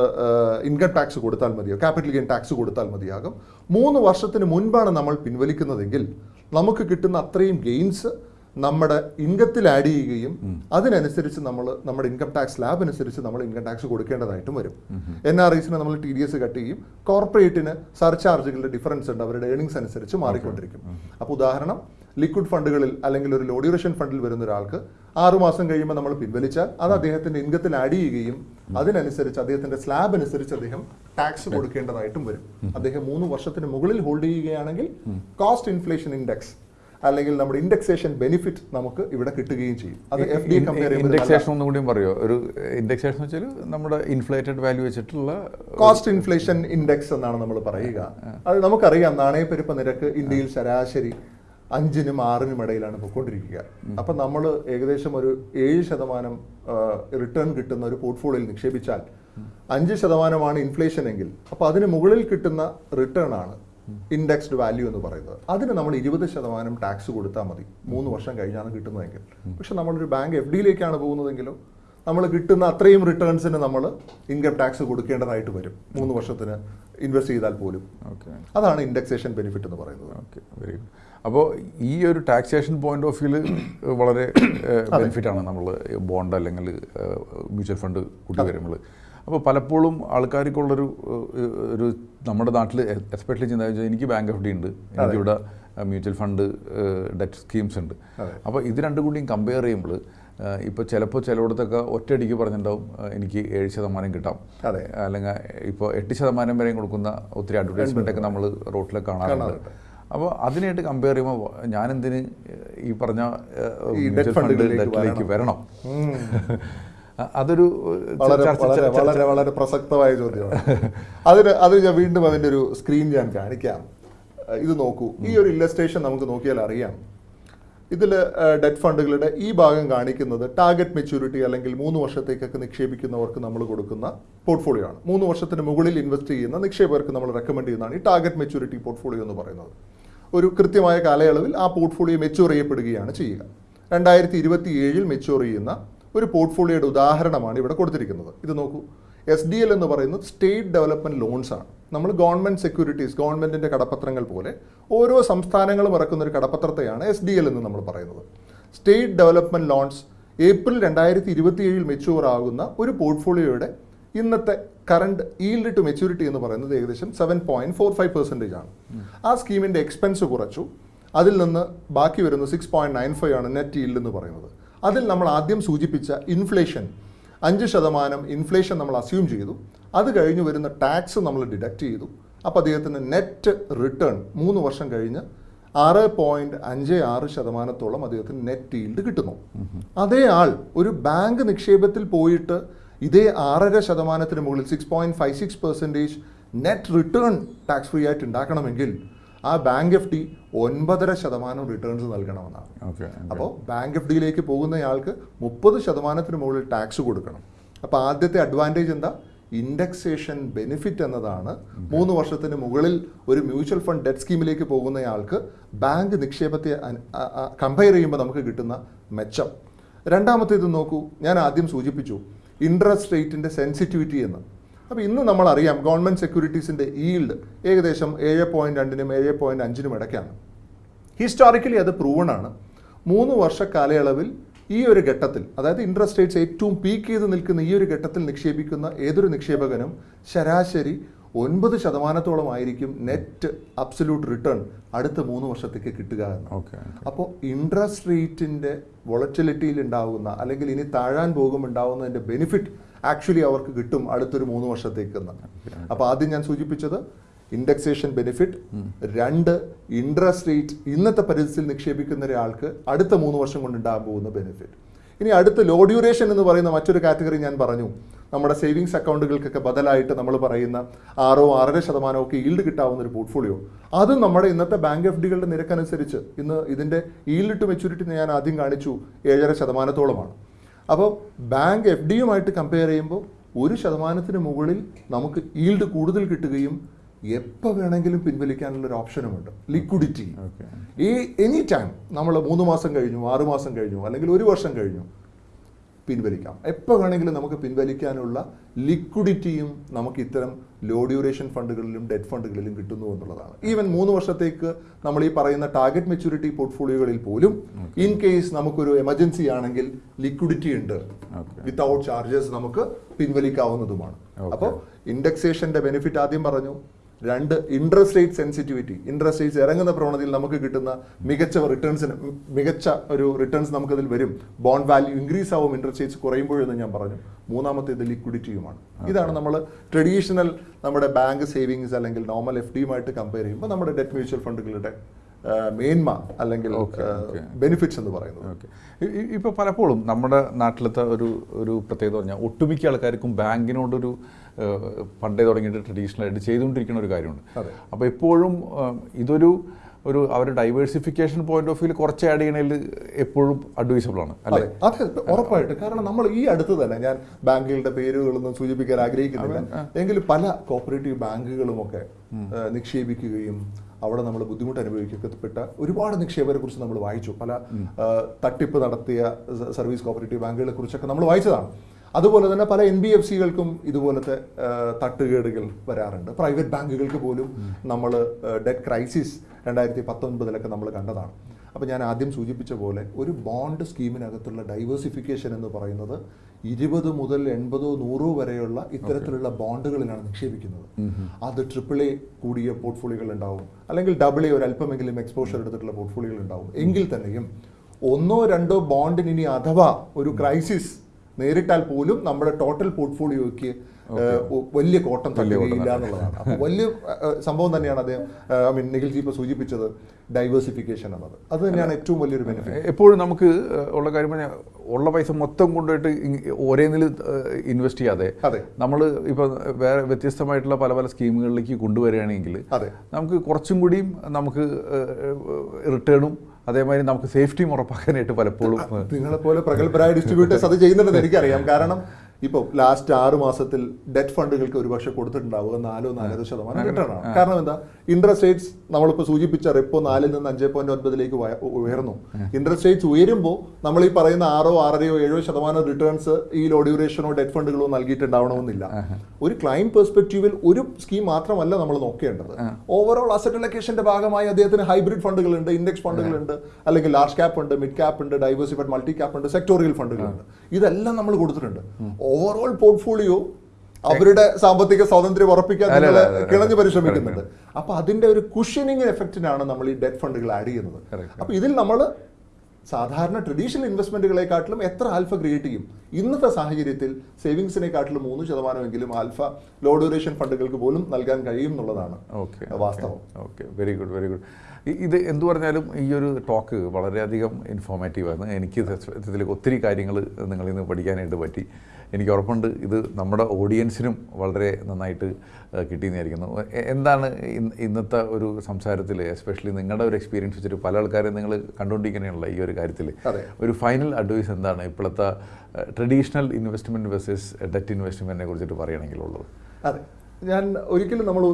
ഇൻകം ടാക്സ് കൊടുത്താൽ മതിയോ? ക്യാപിറ്റൽ ഗെയിൻ ടാക്സ് കൊടുത്താൽ മതിയാകും. മൂന്ന് വർഷത്തിന് മുൻപാണ് നമ്മൾ പിൻവലിക്കുന്നതെങ്കിൽ നമുക്ക് കിട്ടുന്ന അത്രയും ഗെയിൻസ് നമ്മുടെ ഇൻകത്തിൽ ആഡ് ചെയ്യുകയും അതിനനുസരിച്ച് നമ്മൾ നമ്മുടെ ഇൻകം ടാക്സ് ലാബ് അനുസരിച്ച് നമ്മൾ ഇൻകം ടാക്സ് കൊടുക്കേണ്ടതായിട്ടും വരും. എൻ ആർ ഐസിന് നമ്മൾ ടി ഡി എസ് കട്ട് ചെയ്യും. കോർപ്പറേറ്റിന് സർചാർജുകളുടെ ഡിഫറൻസ് ഉണ്ട്. അവരുടെ ഏണിങ്സ് അനുസരിച്ച് മാറിക്കൊണ്ടിരിക്കും. അപ്പോൾ ഉദാഹരണം ലിക്വിഡ് ഫണ്ടുകളിൽ അല്ലെങ്കിൽ ഒരു ലോ ഡ്യൂറേഷൻ ഫണ്ടിൽ വരുന്ന ഒരാൾക്ക് ആറുമാസം കഴിയുമ്പോൾ നമ്മൾ പിൻവലിച്ചാൽ അത് അദ്ദേഹത്തിന്റെ ഇൻകത്തിൽ ആഡ് ചെയ്യുകയും അതിനനുസരിച്ച് അദ്ദേഹത്തിന്റെ സ്ലാബ് അനുസരിച്ച് അദ്ദേഹം ടാക്സ് കൊടുക്കേണ്ടതായിട്ടും വരും. അദ്ദേഹം മൂന്ന് വർഷത്തിന് മുകളിൽ ഹോൾഡ് ചെയ്യുകയാണെങ്കിൽ കോസ്റ്റ് ഇൻഫ്ലേഷൻ ഇൻഡെക്സ് അല്ലെങ്കിൽ നമ്മുടെ ഇൻഡെക്സേഷൻ ബെനിഫിറ്റ് നമുക്ക് ഇവിടെ കിട്ടുകയും ചെയ്യും. അത് എഫ് ഡി കമ്പയർ ഇൻഡെക്സേഷൻ ഒന്നും കൂടിയും പറയുമോ ഒരു ഇൻഡെക്സേഷൻ വെച്ചാൽ നമ്മുടെ ഇൻഫ്ലേറ്റഡ് വാല്യൂ വെച്ചിട്ടുള്ള കോസ്റ്റ് ഇൻഫ്ലേഷൻ ഇൻഡെക്സ് എന്നാണ് നമ്മൾ പറയുക. അത് നമുക്കറിയാം നാണയപ്പെരുപ്പ നിരക്ക് ഇന്ത്യയിൽ ശരാശരി അഞ്ചിനും ആറിനും ഇടയിലാണ് പൊയ്ക്കൊണ്ടിരിക്കുക അപ്പം നമ്മൾ ഏകദേശം ഒരു ഏഴ് ശതമാനം റിട്ടേൺ കിട്ടുന്ന ഒരു പോർട്ട്ഫോളിയോയിൽ നിക്ഷേപിച്ചാൽ അഞ്ച് ശതമാനമാണ് ഇൻഫ്ലേഷൻ എങ്കിൽ അപ്പോൾ അതിന് മുകളിൽ കിട്ടുന്ന റിട്ടേൺ ആണ് ഇൻഡെക്സ്ഡ് വാല്യൂ എന്ന് പറയുന്നത്. അതിന് നമ്മൾ ഇരുപത് ശതമാനം ടാക്സ് കൊടുത്താൽ മതി. മൂന്ന് വർഷം കഴിഞ്ഞാണ് കിട്ടുന്നതെങ്കിൽ. പക്ഷെ നമ്മളൊരു ബാങ്ക് എഫ് ഡിയിലേക്കാണ് പോകുന്നതെങ്കിലോ നമ്മൾ കിട്ടുന്ന അത്രയും റിട്ടേൺസിന് നമ്മൾ ഇൻകം ടാക്സ് കൊടുക്കേണ്ടതായിട്ട് വരും. മൂന്ന് വർഷത്തിന് ഇൻവെസ്റ്റ് ചെയ്താൽ പോലും. ഓക്കെ അതാണ് ഇൻഡെക്സേഷൻ ബെനിഫിറ്റ് എന്ന് പറയുന്നത്. ഓക്കെ വെരി ഗുഡ് അപ്പോൾ ഈ ഒരു ടാക്സേഷൻ പോയിന്റ് ഓഫ് വ്യൂൽ വളരെ ബെനിഫിറ്റ് ആണ് നമ്മൾ ബോണ്ട് അല്ലെങ്കിൽ മ്യൂച്വൽ ഫണ്ട് കൂട്ടി വരുമ്പോൾ അപ്പോൾ പലപ്പോഴും ആൾക്കാർക്കുള്ളൊരു ഒരു നമ്മുടെ നാട്ടിൽ എസ്പെഷ്യലി ചിന്ത വെച്ചാൽ എനിക്ക് ബാങ്ക് എഫ് ഡി ഉണ്ട്. എനിക്കിവിടെ മ്യൂച്വൽ ഫണ്ട് ഡെറ്റ് സ്കീംസ് ഉണ്ട്. അപ്പോൾ ഇത് രണ്ടും കൂടിയും കമ്പയർ ചെയ്യുമ്പോൾ ഇപ്പോൾ ചിലപ്പോൾ ചിലയിടത്തൊക്കെ ഒറ്റയടിക്ക് പറഞ്ഞിട്ടുണ്ടാവും എനിക്ക് ഏഴ് ശതമാനം കിട്ടാം. അതെ. അല്ലെങ്കിൽ ഇപ്പോൾ എട്ട് ശതമാനം വരെയും കൊടുക്കുന്ന ഒത്തിരി അഡ്വർടൈസ്മെന്റ് ഒക്കെ നമ്മൾ റോട്ടിൽ കാണാറുണ്ട്. കാണാറുണ്ട്. അപ്പോൾ അതിനായിട്ട് കമ്പയർ ചെയ്യുമ്പോൾ ഞാനെന്തിന് ഈ പറഞ്ഞ ഈ debt മ്യൂച്വൽ ഫണ്ട് വരണം. അതൊരു വളരെ വളരെ വളരെ വളരെ പ്രസക്തമായ ചോദ്യമാണ്. അതിന് അത് ഞാൻ വീണ്ടും അതിന്റെ ഒരു സ്ക്രീൻ ഞാൻ കാണിക്കാം. ഇത് നോക്കൂ. ഈ ഒരു ഇല്ലസ്ട്രേഷൻ നമുക്ക് നോക്കിയാൽ അറിയാം. ഇതിൽ ഡെറ്റ് ഫണ്ടുകളുടെ ഈ ഭാഗം കാണിക്കുന്നത് ടാർഗറ്റ് മെച്യൂരിറ്റി അല്ലെങ്കിൽ മൂന്ന് വർഷത്തേക്കൊക്കെ നിക്ഷേപിക്കുന്നവർക്ക് നമ്മൾ കൊടുക്കുന്ന പോർട്ട്ഫോളിയോ ആണ്. മൂന്ന് വർഷത്തിന് മുകളിൽ ഇൻവെസ്റ്റ് ചെയ്യുന്ന നിക്ഷേപകർക്ക് നമ്മൾ റെക്കമെൻഡ് ചെയ്യുന്നതാണ് ഈ ടാർഗറ്റ് മെച്യൂരിറ്റി പോർട്ട്ഫോളിയോ എന്ന് പറയുന്നത്. ഒരു കൃത്യമായ കാലയളവിൽ ആ പോർട്ട്ഫോളിയോ മെച്യൂർ ചെയ്യപ്പെടുകയാണ് ചെയ്യുക. രണ്ടായിരത്തി ഇരുപത്തി ഏഴിൽ മെച്യൂർ ചെയ്യുന്ന ഒരു പോർട്ട്ഫോളിയോയുടെ ഉദാഹരണമാണ് ഇവിടെ കൊടുത്തിരിക്കുന്നത്. ഇത് നോക്കൂ. എസ് ഡി എൽ എന്ന് പറയുന്നത് സ്റ്റേറ്റ് ഡെവലപ്മെന്റ് ലോൺസ് ആണ്. നമ്മൾ ഗവൺമെന്റ് സെക്യൂരിറ്റീസ് ഗവൺമെന്റിന്റെ കടപ്പത്രങ്ങൾ പോലെ ഓരോ സംസ്ഥാനങ്ങളും ഇറക്കുന്ന ഒരു കടപ്പത്രത്തെയാണ് എസ് ഡി എൽ എന്ന് നമ്മൾ പറയുന്നത്. സ്റ്റേറ്റ് ഡെവലപ്മെന്റ് ലോൺസ് ഏപ്രിൽ രണ്ടായിരത്തി ഇരുപത്തി ഏഴിൽ മെച്യൂർ ആകുന്ന ഒരു പോർട്ട്ഫോളിയോയുടെ ഇന്നത്തെ കറണ്ട് ഈൽഡ് ടു മെച്യൂരിറ്റി എന്ന് പറയുന്നത് ഏകദേശം seven point four five percentage ആണ്. ആ സ്കീമിന്റെ എക്സ്പെൻസ് കുറച്ചു. അതിൽ നിന്ന് ബാക്കി വരുന്ന സിക്സ് പോയിന്റ് നയൻ ഫൈവ് ആണ് നെറ്റ് ഈൽഡ് എന്ന് പറയുന്നത്. അതിൽ നമ്മൾ ആദ്യം സൂചിപ്പിച്ച ഇൻഫ്ലേഷൻ അഞ്ച് ശതമാനം ഇൻഫ്ലേഷൻ നമ്മൾ അസ്യൂം ചെയ്തു. അത് കഴിഞ്ഞ് വരുന്ന ടാക്സ് നമ്മൾ ഡിഡക്റ്റ് ചെയ്തു. അപ്പോൾ അദ്ദേഹത്തിന് നെറ്റ് റിട്ടേൺ മൂന്ന് വർഷം കഴിഞ്ഞ് ആറ് പോയിന്റ് അഞ്ച് ആറ് ശതമാനത്തോളം അദ്ദേഹത്തിന് നെറ്റ് ഈൽഡ് കിട്ടുന്നു. അതേ ആൾ ഒരു ബാങ്ക് നിക്ഷേപത്തിൽ പോയിട്ട് ഇതേ ആറര ശതമാനത്തിന് മുകളിൽ six point five six percentage net return tax free ആയിട്ട് ഉണ്ടാക്കണമെങ്കിൽ ആ ബാങ്ക് എഫ് ഡി ഒൻപതര ശതമാനം റിട്ടേൺസ് നൽകണമെന്നാണ്. അപ്പോൾ ബാങ്ക് എഫ് ഡിയിലേക്ക് പോകുന്നയാൾക്ക് മുപ്പത് ശതമാനത്തിന് മുകളിൽ ടാക്സ് കൊടുക്കണം. അപ്പോൾ ആദ്യത്തെ അഡ്വാന്റേജ് എന്താ? ഇൻഡെക്സേഷൻ ബെനിഫിറ്റ് എന്നതാണ് മൂന്ന് വർഷത്തിന് മുകളിൽ ഒരു മ്യൂച്വൽ ഫണ്ട് ഡെറ്റ് സ്കീമിലേക്ക് പോകുന്നയാൾക്ക് ബാങ്ക് നിക്ഷേപത്തെ കമ്പയർ ചെയ്യുമ്പോൾ നമുക്ക് കിട്ടുന്ന മെച്ചം. രണ്ടാമത്തേത് നോക്കൂ ഞാൻ ആദ്യം സൂചിപ്പിച്ചു ഇൻട്രസ്റ്റ് റേറ്റിന്റെ സെൻസിറ്റിവിറ്റി എന്ന്. അപ്പോൾ ഇന്ന് നമ്മൾ അറിയാം ഗവൺമെന്റ് സെക്യൂരിറ്റീസിന്റെ ഈൽഡ് ഏകദേശം ഏഴ് പോയിന്റ് രണ്ടിനും ഏഴ് പോയിന്റ് അഞ്ചിനും ഇടയ്ക്കാണ്. ഹിസ്റ്റോറിക്കലി അത് പ്രൂവൺ ആണ്. മൂന്ന് വർഷ കാലയളവിൽ ഈ ഒരു ഘട്ടത്തിൽ അതായത് ഇൻട്രസ്റ്റ് റേറ്റ്സ് ഏറ്റവും പീക്ക് ചെയ്ത് നിൽക്കുന്ന ഈ ഒരു ഘട്ടത്തിൽ നിക്ഷേപിക്കുന്ന ഏതൊരു നിക്ഷേപകനും ശരാശരി ഒൻപത് ശതമാനത്തോളം ആയിരിക്കും നെറ്റ് അബ്സല്യൂട്ട് റിട്ടേൺ അടുത്ത മൂന്ന് വർഷത്തേക്ക് കിട്ടുക എന്ന്. ഓക്കെ അപ്പോൾ ഇൻട്രസ്റ്റ് റേറ്റിന്റെ വൊളറ്റിലിറ്റിയിൽ ഉണ്ടാകുന്ന അല്ലെങ്കിൽ ഇനി താഴാൻ പോകും ഉണ്ടാകുന്നതിന്റെ ബെനിഫിറ്റ് ആക്ച്വലി അവർക്ക് കിട്ടും അടുത്തൊരു മൂന്ന് വർഷത്തേക്ക് എന്ന്. അപ്പോൾ ആദ്യം ഞാൻ സൂചിപ്പിച്ചത് ഇൻഡെക്സേഷൻ ബെനിഫിറ്റ് രണ്ട് ഇൻട്രസ്റ്റ് റേറ്റ് ഇന്നത്തെ പരിസ്ഥിതിയിൽ നിക്ഷേപിക്കുന്ന ഒരാൾക്ക് അടുത്ത മൂന്ന് വർഷം കൊണ്ട് ഉണ്ടാകാൻ പോകുന്ന ബെനിഫിറ്റ് ഇനി അടുത്ത ലോ ഡ്യൂറേഷൻ എന്ന് പറയുന്ന മറ്റൊരു കാറ്റഗറി ഞാൻ പറഞ്ഞു. നമ്മുടെ സേവിങ്സ് അക്കൗണ്ടുകൾക്കൊക്കെ ബദലായിട്ട് നമ്മൾ പറയുന്ന ആറോ ആറര ശതമാനമോ ഒക്കെ ഈൽഡ് കിട്ടാവുന്ന ഒരു പോർട്ട്ഫോളിയോ അതും നമ്മുടെ ഇന്നത്തെ ബാങ്ക് എഫ് ഡികളുടെ നിരക്കനുസരിച്ച് ഇന്ന് ഇതിന്റെ ഈൽഡ് ടു മെച്യൂരിറ്റി ഞാൻ ആദ്യം കാണിച്ചു ഏഴര ശതമാനത്തോളമാണ്. അപ്പോൾ ബാങ്ക് എഫ് ഡിയുമായിട്ട് കമ്പയർ ചെയ്യുമ്പോൾ ഒരു ശതമാനത്തിന് മുകളിൽ നമുക്ക് ഈൽഡ് കൂടുതൽ കിട്ടുകയും എപ്പോൾ വേണമെങ്കിലും പിൻവലിക്കാനുള്ള ഒരു ഓപ്ഷനുമുണ്ട്. ലിക്വിഡിറ്റി ഈ എനി ടൈം നമ്മൾ മൂന്ന് മാസം കഴിഞ്ഞു ആറ് മാസം കഴിഞ്ഞു അല്ലെങ്കിൽ ഒരു വർഷം കഴിഞ്ഞു പിൻവലിക്കാം. എപ്പോൾ വേണമെങ്കിലും നമുക്ക് പിൻവലിക്കാനുള്ള ലിക്വിഡിറ്റിയും നമുക്ക് ഇത്തരം ലോ ഡ്യൂറേഷൻ ഫണ്ടുകളിലും ഡെറ്റ് ഫണ്ടുകളിലും കിട്ടുന്നു എന്നുള്ളതാണ്. ഈവൻ മൂന്ന് വർഷത്തേക്ക് നമ്മൾ ഈ പറയുന്ന ടാർഗറ്റ് മെച്യൂരിറ്റി പോർട്ട്ഫോളിയോകളിൽ പോലും ഇൻ കേസ് നമുക്കൊരു എമർജൻസി ആണെങ്കിൽ ലിക്വിഡിറ്റി ഉണ്ട്. വിത്തൗട്ട് ചാർജസ് നമുക്ക് പിൻവലിക്കാവുന്നതുമാണ്. അപ്പോൾ ഇൻഡെക്സേഷന്റെ ബെനിഫിറ്റ് ആദ്യം പറഞ്ഞു. രണ്ട് interest rate sensitivity interest rates ഇറങ്ങുന്ന പ്രവണതയിൽ നമുക്ക് കിട്ടുന്ന മികച്ച റിട്ടേൺസിന് മികച്ച ഒരു റിട്ടേൺസ് നമുക്കതിൽ വരും. ബോണ്ട് വാല്യൂ ഇൻക്രീസ് ആവും ഇൻട്രസ്റ്റ് റേറ്റ്സ് കുറയുമ്പോഴെന്ന് ഞാൻ പറഞ്ഞു. മൂന്നാമത്തേത് ലിക്വിഡിറ്റിയുമാണ് ഇതാണ് നമ്മൾ ട്രഡീഷണൽ നമ്മുടെ ബാങ്ക് സേവിങ്സ് അല്ലെങ്കിൽ നോർമൽ എഫ് ഡിയുമായിട്ട് കമ്പയർ ചെയ്യുമ്പോൾ നമ്മുടെ ഡെറ്റ് മ്യൂച്വൽ ഫണ്ടുകളുടെ മേന്മ അല്ലെങ്കിൽ. ബെനിഫിറ്റ്സ് എന്ന് പറയുന്നത്. ഇപ്പോൾ പലപ്പോഴും നമ്മുടെ നാട്ടിലത്തെ ഒരു ഒരു പ്രത്യേകത പറഞ്ഞാൽ ഒട്ടുമിക്ക ആൾക്കാർക്കും ബാങ്കിനോടൊരു പണ്ടേ തുടങ്ങിയിട്ട് ട്രഡീഷണലായിട്ട് ചെയ്തുകൊണ്ടിരിക്കുന്ന ഒരു കാര്യമുണ്ട്. അപ്പോൾ എപ്പോഴും ഇതൊരു ഒരു അവരുടെ ഡൈവേഴ്സിഫിക്കേഷൻ പോയിന്റ് ഓഫ് വ്യൂ കുറച്ച് ആഡ് ചെയ്യണതിൽ എപ്പോഴും അഡ്വൈസബിൾ ആണ് അല്ലേ? അതെ. അതെ ഉറപ്പായിട്ട്. കാരണം നമ്മൾ ഈ അടുത്ത് തന്നെ ഞാൻ ബാങ്കുകളുടെ പേരുകളൊന്നും സൂചിപ്പിക്കാൻ ആഗ്രഹിക്കുന്നില്ല. എങ്കിലും പല കോപ്പറേറ്റീവ് ബാങ്കുകളുമൊക്കെ നിക്ഷേപിക്കുകയും അവിടെ നമ്മൾ ബുദ്ധിമുട്ട് അനുഭവിക്കപ്പെട്ട ഒരുപാട് നിക്ഷേപരെ കുറിച്ച് നമ്മൾ വായിച്ചു. പല തട്ടിപ്പ് നടത്തിയ സർവീസ് കോപ്പറേറ്റീവ് ബാങ്കുകളെ കുറിച്ചൊക്കെ നമ്മൾ വായിച്ചതാണ്. അതുപോലെ തന്നെ പല എൻ ബി എഫ് സികൾക്കും ഇതുപോലത്തെ തട്ടുകേടുകൾ വരാറുണ്ട്. പ്രൈവറ്റ് ബാങ്കുകൾക്ക് പോലും നമ്മൾ ഡെറ്റ് ക്രൈസിസ് രണ്ടായിരത്തി പത്തൊൻപതിലൊക്കെ നമ്മൾ കണ്ടതാണ്. അപ്പോൾ ഞാൻ ആദ്യം സൂചിപ്പിച്ച പോലെ ഒരു ബോണ്ട് സ്കീമിനകത്തുള്ള ഡൈവേഴ്സിഫിക്കേഷൻ എന്ന് പറയുന്നത് ഇരുപത് മുതൽ എൺപതോ നൂറോ വരെയുള്ള ഇത്തരത്തിലുള്ള ബോണ്ടുകളിലാണ് നിക്ഷേപിക്കുന്നത്. അത് ട്രിപ്പിൾ എ കൂടിയ പോർട്ട്ഫോളിയോകൾ ഉണ്ടാവും അല്ലെങ്കിൽ ഡബിൾ എ ഒരു അല്പമെങ്കിലും എക്സ്പോഷർ എടുത്തിട്ടുള്ള പോർട്ട്ഫോളിയോകൾ ഉണ്ടാവും എങ്കിൽ തന്നെയും ഒന്നോ രണ്ടോ ബോണ്ടിന് ഇനി അഥവാ ഒരു ക്രൈസിസ് നേരിട്ടാൽ പോലും നമ്മുടെ ടോട്ടൽ പോർട്ട്ഫോളിയോയ്ക്ക് വലിയ കോട്ടം തള്ളിയില്ല എന്നുള്ളതാണ്. അപ്പോൾ വലിയ സംഭവം തന്നെയാണ് അദ്ദേഹം ഐ മീൻ നിഖിൽജി ഇപ്പോൾ സൂചിപ്പിച്ചത് ഡൈവേഴ്സിഫിക്കേഷൻ എന്നത്. അത് തന്നെയാണ് ഏറ്റവും വലിയൊരു ബെനിഫിറ്റ് എപ്പോഴും നമുക്ക് ഉള്ള കാര്യം പറഞ്ഞാൽ ഉള്ള പൈസ മൊത്തം കൊണ്ടുപോയിട്ട് ഒരേ നില ഇൻവെസ്റ്റ് ചെയ്യാതെ അതെ. നമ്മൾ ഇപ്പോൾ വേറെ വ്യത്യസ്തമായിട്ടുള്ള പല പല സ്കീമുകളിലേക്ക് കൊണ്ടുവരികയാണെങ്കിൽ അതെ. നമുക്ക് കുറച്ചും കൂടിയും നമുക്ക് റിട്ടേണും അതേമാതിരി നമുക്ക് സേഫ്റ്റിയും ഉറപ്പാക്കാനായിട്ട് പലപ്പോഴും നിങ്ങളെപ്പോലെ നിങ്ങളെ പോലെ പ്രഗത്ഭരായ ഡിസ്ട്രിബ്യൂട്ടേഴ്സ് അത് ചെയ്യുന്നുണ്ടെന്ന് എനിക്കറിയാം. കാരണം ഇപ്പോൾ ലാസ്റ്റ് ആറ് മാസത്തിൽ ഡെറ്റ് ഫണ്ടുകൾക്ക് ഒരുപക്ഷെ കൊടുത്തിട്ടുണ്ടാവുക നാലോ നാലര ശതമാനം റിട്ടേൺ ആണ്. കാരണം എന്താ? ഇൻട്രസ്റ്റ് റേറ്റ്സ് നമ്മളിപ്പോൾ സൂചിപ്പിച്ച റിപ്പോ നാലിൽ നിന്ന് അഞ്ച് പോയിന്റ് ഒൻപതിലേക്ക് ഉയർന്നു. ഇൻട്രസ്റ്റ് റേറ്റ്സ് ഉയരുമ്പോൾ നമ്മൾ ഈ പറയുന്ന ആറോ ആറരയോ ഏഴോ ശതമാനം റിട്ടേൺസ് ഈ ലോ ഡ്യൂറേഷനോ ഡെറ്റ് ഫണ്ടുകളോ നൽകിയിട്ടുണ്ടാവണമെന്നില്ല. ഒരു ക്ലൈം പെർസ്പെക്റ്റീവിൽ ഒരു സ്കീം മാത്രമല്ല നമ്മൾ നോക്കേണ്ടത്. ഓവറോൾ അസറ്റ് അലക്കേഷന്റെ ഭാഗമായി അദ്ദേഹത്തിന് ഹൈബ്രിഡ് ഫണ്ടുകളുണ്ട് ഇൻഡെക്സ് ഫണ്ടുകളുണ്ട് അല്ലെങ്കിൽ ലാർജ് ക്യാപ്പ് ഉണ്ട് മിഡ് ക്യാപ്പ് ഉണ്ട് ഡൈവേഴ്സിഫൈഡ് മൾട്ടി ക്യാപ്പ് ഉണ്ട് സെക്ടോറിയൽ ഫണ്ടുകളുണ്ട് ഇതെല്ലാം നമ്മൾ കൊടുത്തിട്ടുണ്ട്. ഓവറോൾ പോർട്ട്ഫോളിയോ അവരുടെ സാമ്പത്തിക സ്വാതന്ത്ര്യം ഉറപ്പിക്കാൻ. കിണഞ്ഞു പരിശ്രമിക്കുന്നുണ്ട്. അപ്പൊ അതിന്റെ ഒരു കുഷനിങ് എഫക്റ്റിനാണ് നമ്മൾ ഈ ഡെറ്റ് ഫണ്ടുകൾ ആഡ് ചെയ്യുന്നത്. അപ്പൊ ഇതിൽ നമ്മൾ സാധാരണ ട്രഡീഷണൽ ഇൻവെസ്റ്റ്മെന്റുകളെക്കാട്ടിലും എത്ര ആൽഫ ക്രിയേറ്റ് ചെയ്യും? ഇന്നത്തെ സാഹചര്യത്തിൽ സേവിങ്സിനെക്കാട്ടിലും മൂന്ന് ശതമാനമെങ്കിലും ആൽഫ ലോ ഡ്യൂറേഷൻ ഫണ്ടുകൾക്ക് പോലും നൽകാൻ കഴിയും എന്നുള്ളതാണ് ഓക്കെ വാസ്തവം. Okay very good very good ഇത് എന്തു പറഞ്ഞാലും ഈ ഒരു ടോക്ക് വളരെയധികം ഇൻഫോർമേറ്റീവാണ് എനിക്ക് സത്യത്തിൽ ഒത്തിരി കാര്യങ്ങൾ നിങ്ങളിൽ നിന്ന് പഠിക്കാനായിട്ട് പറ്റി. എനിക്ക് ഉറപ്പുണ്ട് ഇത് നമ്മുടെ ഓഡിയൻസിനും വളരെ നന്നായിട്ട് കിട്ടിയെന്നായിരിക്കുന്നു. എന്താണ് ഇന്നത്തെ ഒരു സംസാരത്തിൽ എസ്പെഷ്യലി നിങ്ങളുടെ ഒരു എക്സ്പീരിയൻസ് വെച്ചിട്ട് പല ആൾക്കാരെയും നിങ്ങൾ കണ്ടുകൊണ്ടിരിക്കുന്നതാണല്ലോ ഈ ഒരു കാര്യത്തിൽ ഒരു ഫൈനൽ അഡ്വൈസ് എന്താണ് ഇപ്പോഴത്തെ ട്രഡീഷണൽ ഇൻവെസ്റ്റ്മെന്റ് വേഴ്സസ് ഡെറ്റ് ഇൻവെസ്റ്റ്മെന്റിനെ കുറിച്ചിട്ട് പറയുകയാണെങ്കിലുള്ളത്? അതെ. ഞാൻ ഒരിക്കലും നമ്മൾ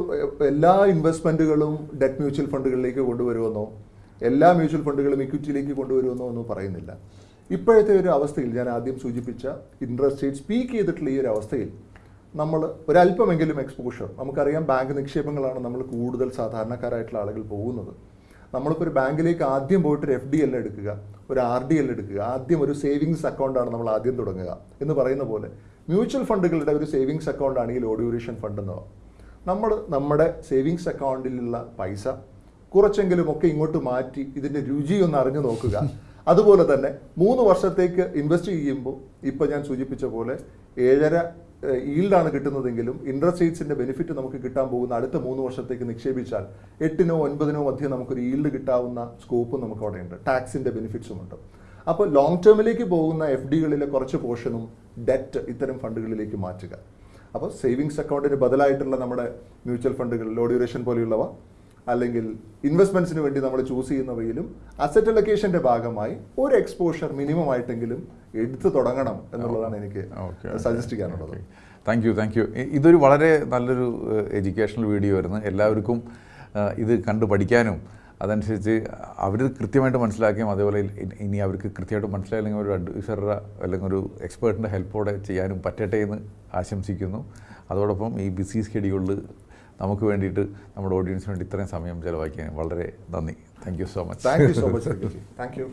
എല്ലാ ഇൻവെസ്റ്റ്മെന്റുകളും ഡെറ്റ് മ്യൂച്വൽ ഫണ്ടുകളിലേക്ക് കൊണ്ടുവരുമെന്നോ എല്ലാ മ്യൂച്വൽ ഫണ്ടുകളും ഇക്വിറ്റിയിലേക്ക് കൊണ്ടുവരുമെന്നോ ഒന്നും പറയുന്നില്ല. ഇപ്പോഴത്തെ ഒരു അവസ്ഥയിൽ ഞാൻ ആദ്യം സൂചിപ്പിച്ച ഇൻട്രസ്റ്റ് റേറ്റ് സ്പീക്ക് ചെയ്തിട്ടുള്ള ഈ ഒരു അവസ്ഥയിൽ നമ്മൾ ഒരല്പമെങ്കിലും എക്സ്പോഷർ നമുക്കറിയാം ബാങ്ക് നിക്ഷേപങ്ങളാണ് നമ്മൾ കൂടുതൽ സാധാരണക്കാരായിട്ടുള്ള ആളുകൾ പോകുന്നത്. നമ്മളിപ്പോൾ ഒരു ബാങ്കിലേക്ക് ആദ്യം പോയിട്ട് ഒരു എഫ് ഡി എൽ എടുക്കുക ഒരു ആർ ഡി എൽ എടുക്കുക ആദ്യം ഒരു സേവിങ്സ് അക്കൗണ്ടാണ് നമ്മൾ ആദ്യം തുടങ്ങുക എന്ന് പറയുന്ന പോലെ മ്യൂച്വൽ ഫണ്ടുകളുടെ ഒരു സേവിങ്സ് അക്കൗണ്ട് ആണെങ്കിൽ ലോ ഡ്യൂറേഷൻ ഫണ്ട് എന്നോ നമ്മൾ നമ്മുടെ സേവിങ്സ് അക്കൗണ്ടിലുള്ള പൈസ കുറച്ചെങ്കിലും ഒക്കെ ഇങ്ങോട്ട് മാറ്റി ഇതിന്റെ രുചി ഒന്ന് അറിഞ്ഞു നോക്കുക. അതുപോലെ തന്നെ മൂന്ന് വർഷത്തേക്ക് ഇൻവെസ്റ്റ് ചെയ്യുമ്പോൾ ഇപ്പൊ ഞാൻ സൂചിപ്പിച്ച പോലെ ഏഴര ഈൽഡാണ് കിട്ടുന്നതെങ്കിലും ഇൻട്രസ്റ്റ് റേറ്റ്സിന്റെ ബെനിഫിറ്റ് നമുക്ക് കിട്ടാൻ പോകുന്ന അടുത്ത മൂന്ന് വർഷത്തേക്ക് നിക്ഷേപിച്ചാൽ എട്ടിനോ ഒൻപതിനോ മധ്യം നമുക്കൊരു ഈൽഡ് കിട്ടാവുന്ന സ്കോപ്പും നമുക്ക് അവിടെ ഉണ്ട് ടാക്സിന്റെ ബെനിഫിറ്റ്സും ഉണ്ട്. അപ്പോൾ ലോങ് ടേമിലേക്ക് പോകുന്ന എഫ് ഡികളിലെ കുറച്ച് പോർഷനും ഡെറ്റ് ഇത്തരം ഫണ്ടുകളിലേക്ക് മാറ്റുക. അപ്പോൾ സേവിങ്സ് അക്കൗണ്ടിന് ബദലായിട്ടുള്ള നമ്മുടെ മ്യൂച്വൽ ഫണ്ടുകൾ ലോ ഡ്യൂറേഷൻ പോലെയുള്ളവ അല്ലെങ്കിൽ ഇൻവെസ്റ്റ്മെന്റ്സിന് വേണ്ടി നമ്മൾ ചൂസ് ചെയ്യുന്നവയിലും അസറ്റ് അലൊക്കേഷന്റെ ഭാഗമായി ഒരു എക്സ്പോഷർ മിനിമം ആയിട്ടെങ്കിലും എടുത്തു തുടങ്ങണം എന്നുള്ളതാണ് എനിക്ക് സജസ്റ്റ് ചെയ്യാനുള്ളത്. താങ്ക് യു താങ്ക് യു ഇതൊരു വളരെ നല്ലൊരു എഡ്യൂക്കേഷണൽ വീഡിയോ ആയിരുന്നു. എല്ലാവർക്കും ഇത് കണ്ടു പഠിക്കാനും അതനുസരിച്ച് അവർ കൃത്യമായിട്ട് മനസ്സിലാക്കിയും അതേപോലെ ഇനി അവർക്ക് കൃത്യമായിട്ട് മനസ്സിലായില്ലെങ്കിൽ ഒരു അഡ്വൈസറുടെ അല്ലെങ്കിൽ ഒരു എക്സ്പേർട്ടിന്റെ ഹെൽപ്പോടെ ചെയ്യാനും പറ്റട്ടെ എന്ന് ആശംസിക്കുന്നു. അതോടൊപ്പം ഈ ബിസി സ്കെഡ്യൂളിൽ നമുക്ക് വേണ്ടിയിട്ട് നമ്മുടെ ഓഡിയൻസിന് വേണ്ടി ഇത്രയും സമയം ചിലവാക്കിയതിന് വളരെ നന്ദി. Thank you so much thank you so much thank you